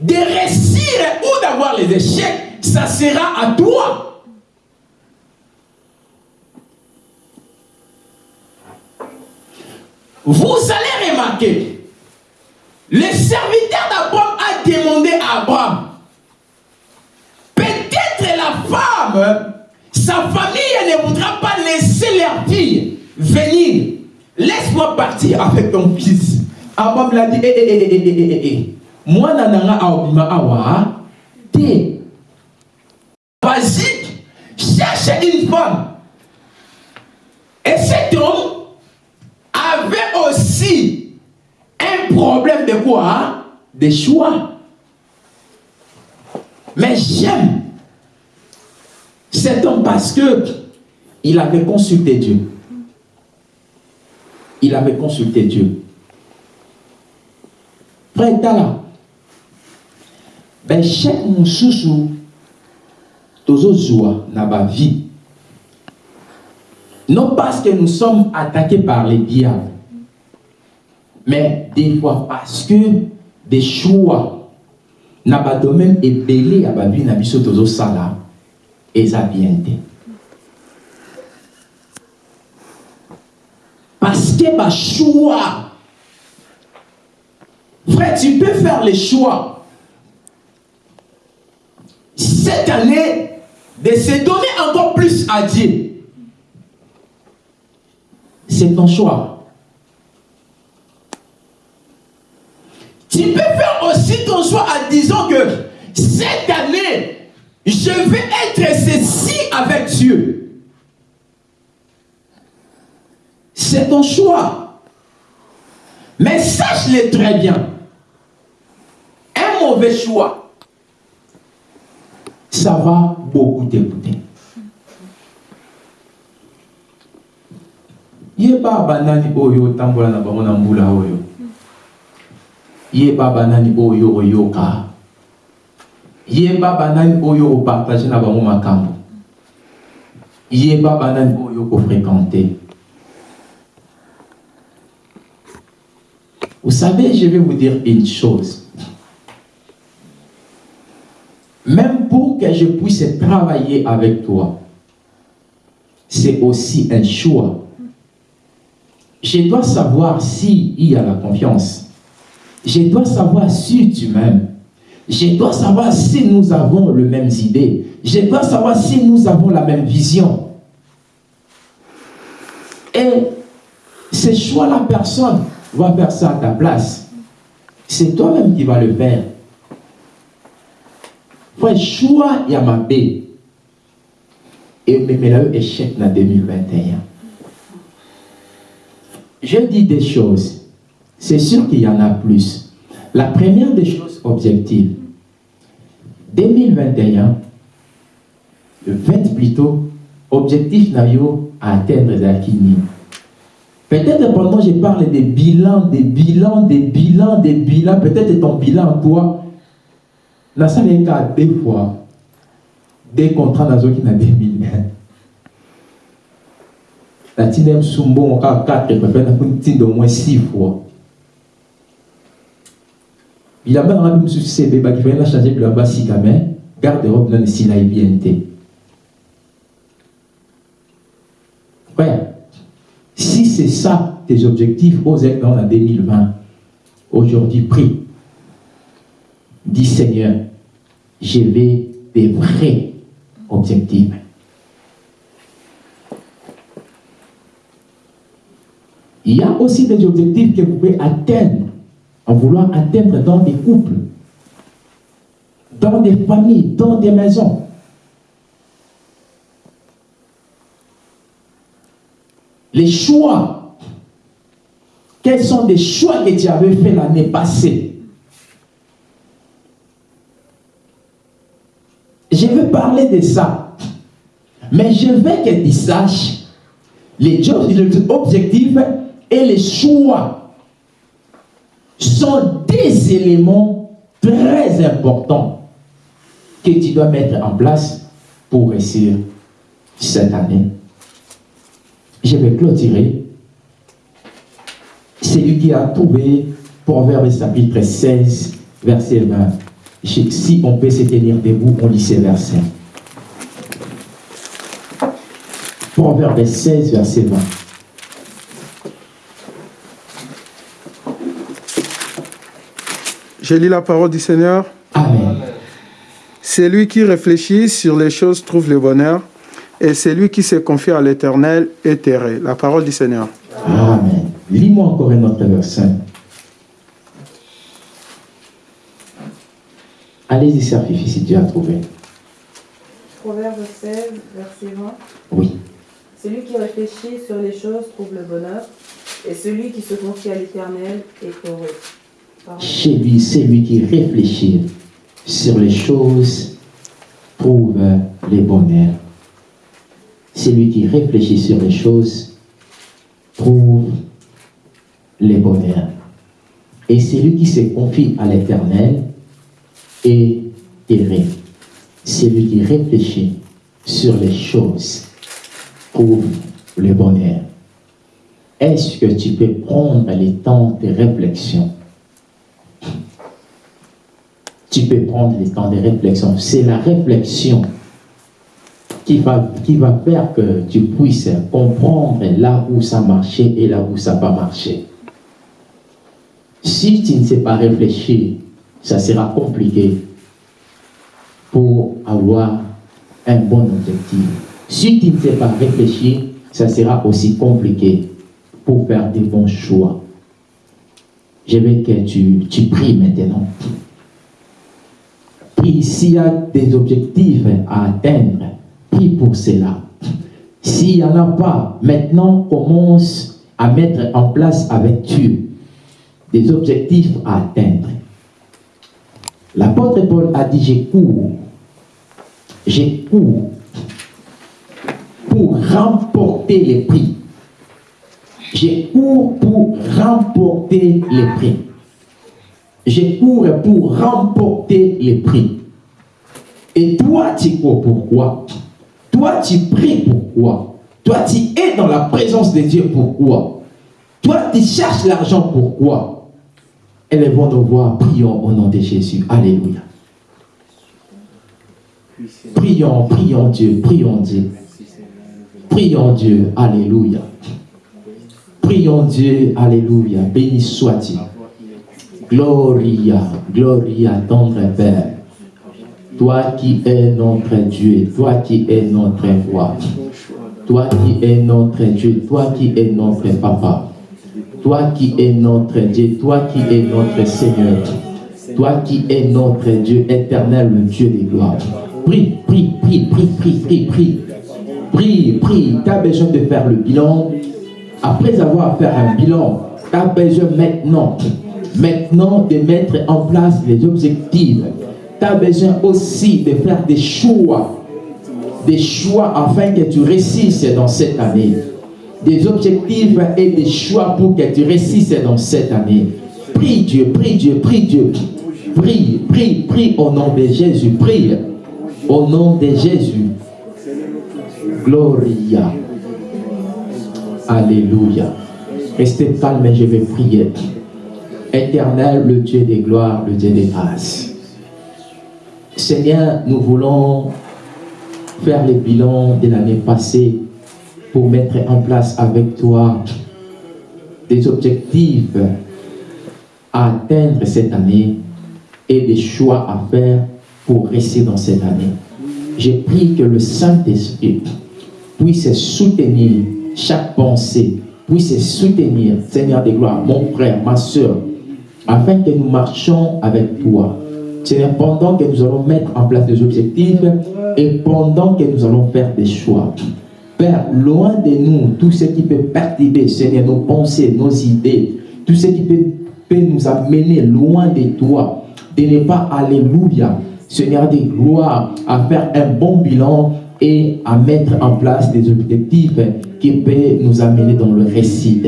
de réussir ou d'avoir les échecs, ça sera à toi. Vous allez remarquer, le serviteur d'Abraham a demandé à Abraham, peut-être la femme, sa famille ne voudra pas laisser leur fille venir. Laisse-moi partir avec ton fils. Abraham l'a dit, eh, eh, eh, eh, eh, eh. Moi, nananga aobima awa, te. Basique, cherche une femme. Et cet homme avait aussi un problème de quoi? Hein? De choix. Mais j'aime cet homme parce que il avait consulté Dieu. Il avait consulté Dieu. Frère Tala, ben chaque moussoussou, tozozwa na ba vie. Non parce que nous sommes attaqués par les diables, mais des fois parce que des choix na ba domaine ebele ya ba vie na biso tozosala eza bien te. Parce que choix, frère, tu peux faire les choix cette année de se donner encore plus à Dieu. C'est ton choix. Tu peux faire aussi ton choix en disant que cette année, je vais être ceci avec Dieu. C'est ton choix. Mais sache-le très bien. mauvais choix, ça va beaucoup t'écouter. yeba banani oyo otambola na yeba banani oyo oyoka? Yeba banani oyo opartage na bango makambo? Yeba banani oyo okofréquente vous savez je vais vous dire une chose. Même pour que je puisse travailler avec toi c'est aussi un choix. Je dois savoir s'il y a la confiance. Je dois savoir si tu m'aimes. Je dois savoir si nous avons les mêmes idées. Je dois savoir si nous avons la même vision. Et ce choix-là, personne va faire ça à ta place. C'est toi-même qui vas le faire. Frère, choix, il y a ma paix. Et même échec en 2021 je dis des choses. C'est sûr qu'il y en a plus. La première des choses objectives, 2021, le 20 plutôt, objectif Nayo à atteindre Zakini. Peut-être pendant je parle des bilans, des bilans, des bilans, des bilans, peut-être ton bilan, toi, la salle est deux fois, des contrats dans 2020 la tine sumbo encore 4 pepe na kunti au moins 6 fois bilamba nanga mpe mosusu se ebebaki fai na change bilamba sika me garde robe nani esila ye bien te frère si c'est ça tes objectifs ozali dans la 2020 aujourd'hui prie dis seigneur je vais des vrais objectifs. Il y a aussi des objectifs que vous pouvez atteindre en vouloir atteindre dans des couples, dans des familles, dans des maisons. Les choix, quels sont les choix que tu avais fait l'année passée? Je veux parler de ça, mais je veux que tu saches les objectifs et les choix sont des éléments très importants que tu dois mettre en place pour réussir cette année. Je vais clôturer. Celui qui a trouvé Proverbe chapitre 16, verset 20. Si on peut se tenir debout, on lit ces versets. Proverbe 16, verset 20. Je lis la parole du Seigneur. Amen. Celui qui réfléchit sur les choses trouve le bonheur, et celui qui se confie à l'Éternel est erré. La parole du Seigneur. Amen. Lis-moi encore un autre verset. Allez-y, Serfifi, si tu as trouvé. Proverbe 16, verset 20. Oui. Celui qui réfléchit sur les choses trouve le bonheur, et celui qui se confie à l'Éternel est heureux. Chez lui, c'est lui qui réfléchit sur les choses trouve les bonheurs. Celui qui réfléchit sur les choses trouve les bonheurs. Et celui qui se confie à l'éternel est erré. Celui qui réfléchit sur les choses trouve le bonheur. Est-ce que tu peux prendre le temps de réflexion? Tu peux prendre le temps de réflexion. C'est la réflexion qui va, qui va faire que tu puisses comprendre là où ça marchait et là où ça n'a pas marché. Si tu ne sais pas réfléchir, ça sera compliqué pour avoir un bon objectif. Si tu ne sais pas réfléchir, ça sera aussi compliqué pour faire des bons choix. Je veux que tu, tu pries maintenant. S'il y a des objectifs à atteindre, prie pour cela? S'il n'y en a pas, maintenant commence à mettre en place avec Dieu des objectifs à atteindre. L'apôtre Paul a dit, j'ai cours, j'ai cours pour remporter les prix. J'ai cours pour remporter les prix. J'ai cours pour remporter les prix. Et toi, tu cours pourquoi? Toi, tu pries pourquoi? Toi, tu es dans la présence de Dieu pourquoi? Toi, tu cherches l'argent pourquoi? Élevons nos voix, prions au nom de Jésus. Alléluia. Prions, prions Dieu, prions Dieu. Prions Dieu, Alléluia. Prions Dieu, Alléluia. Béni soit-il. Gloria, Gloria, tendre Père. Toi qui es notre Dieu, toi qui es notre roi, toi qui es notre Dieu, toi qui es notre Papa, toi qui es notre Dieu, toi qui es notre Seigneur, toi qui es notre Dieu éternel, le Dieu des gloires. Prie, prie, prie, prie, prie, prie, prie. Prie, prie. Tu as besoin de faire le bilan. Après avoir fait un bilan, tu as besoin maintenant, maintenant de mettre en place les objectifs. Tu as besoin aussi de faire des choix. Des choix afin que tu réussisses dans cette année. Des objectifs et des choix pour que tu réussisses dans cette année. Prie Dieu, prie Dieu, prie Dieu. Prie, prie, prie au nom de Jésus. Prie au nom de Jésus. Gloria. Alléluia. Restez calme je vais prier. Éternel, le Dieu des gloires, le Dieu des grâces. Seigneur, nous voulons faire le bilan de l'année passée pour mettre en place avec toi des objectifs à atteindre cette année et des choix à faire pour rester dans cette année. J'ai pris que le Saint-Esprit puisse soutenir chaque pensée, puisse soutenir, Seigneur des gloires, mon frère, ma soeur, afin que nous marchions avec toi. Seigneur, pendant que nous allons mettre en place des objectifs et pendant que nous allons faire des choix. Père, loin de nous, tout ce qui peut perturber, Seigneur, nos pensées, nos idées, tout ce qui peut, nous amener loin de toi, de ne pas, alléluia, Seigneur des gloires, à faire un bon bilan et à mettre en place des objectifs qui peuvent nous amener dans le récit.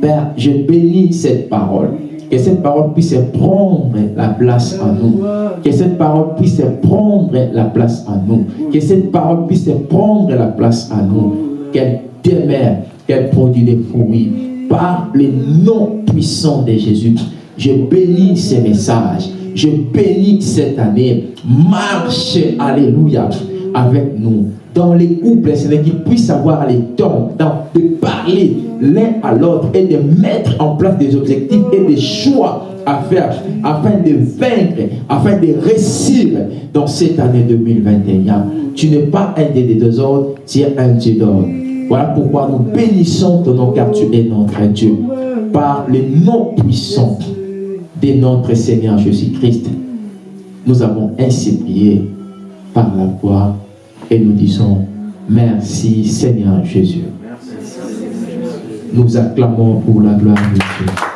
Père, je bénis cette parole. Que cette parole puisse prendre la place en nous. Que cette parole puisse prendre la place en nous. Que cette parole puisse prendre la place en nous. Qu'elle demeure, qu'elle produit des fruits. Par le nom puissant de Jésus, je bénis ces messages. Je bénis cette année. Marche, alléluia, avec nous. Dans les couples, c'est qu'ils puissent avoir le temps de parler l'un à l'autre et de mettre en place des objectifs et des choix à faire afin de vaincre, afin de réussir dans cette année 2021. Tu n'es pas un des deux autres, tu es un Dieu d'or. Voilà pourquoi nous bénissons ton nom car tu es notre Dieu. Par le nom puissant de notre Seigneur Jésus-Christ, nous avons ainsi prié par la foi et nous disons merci Seigneur Jésus. Nous acclamons pour la gloire de Dieu.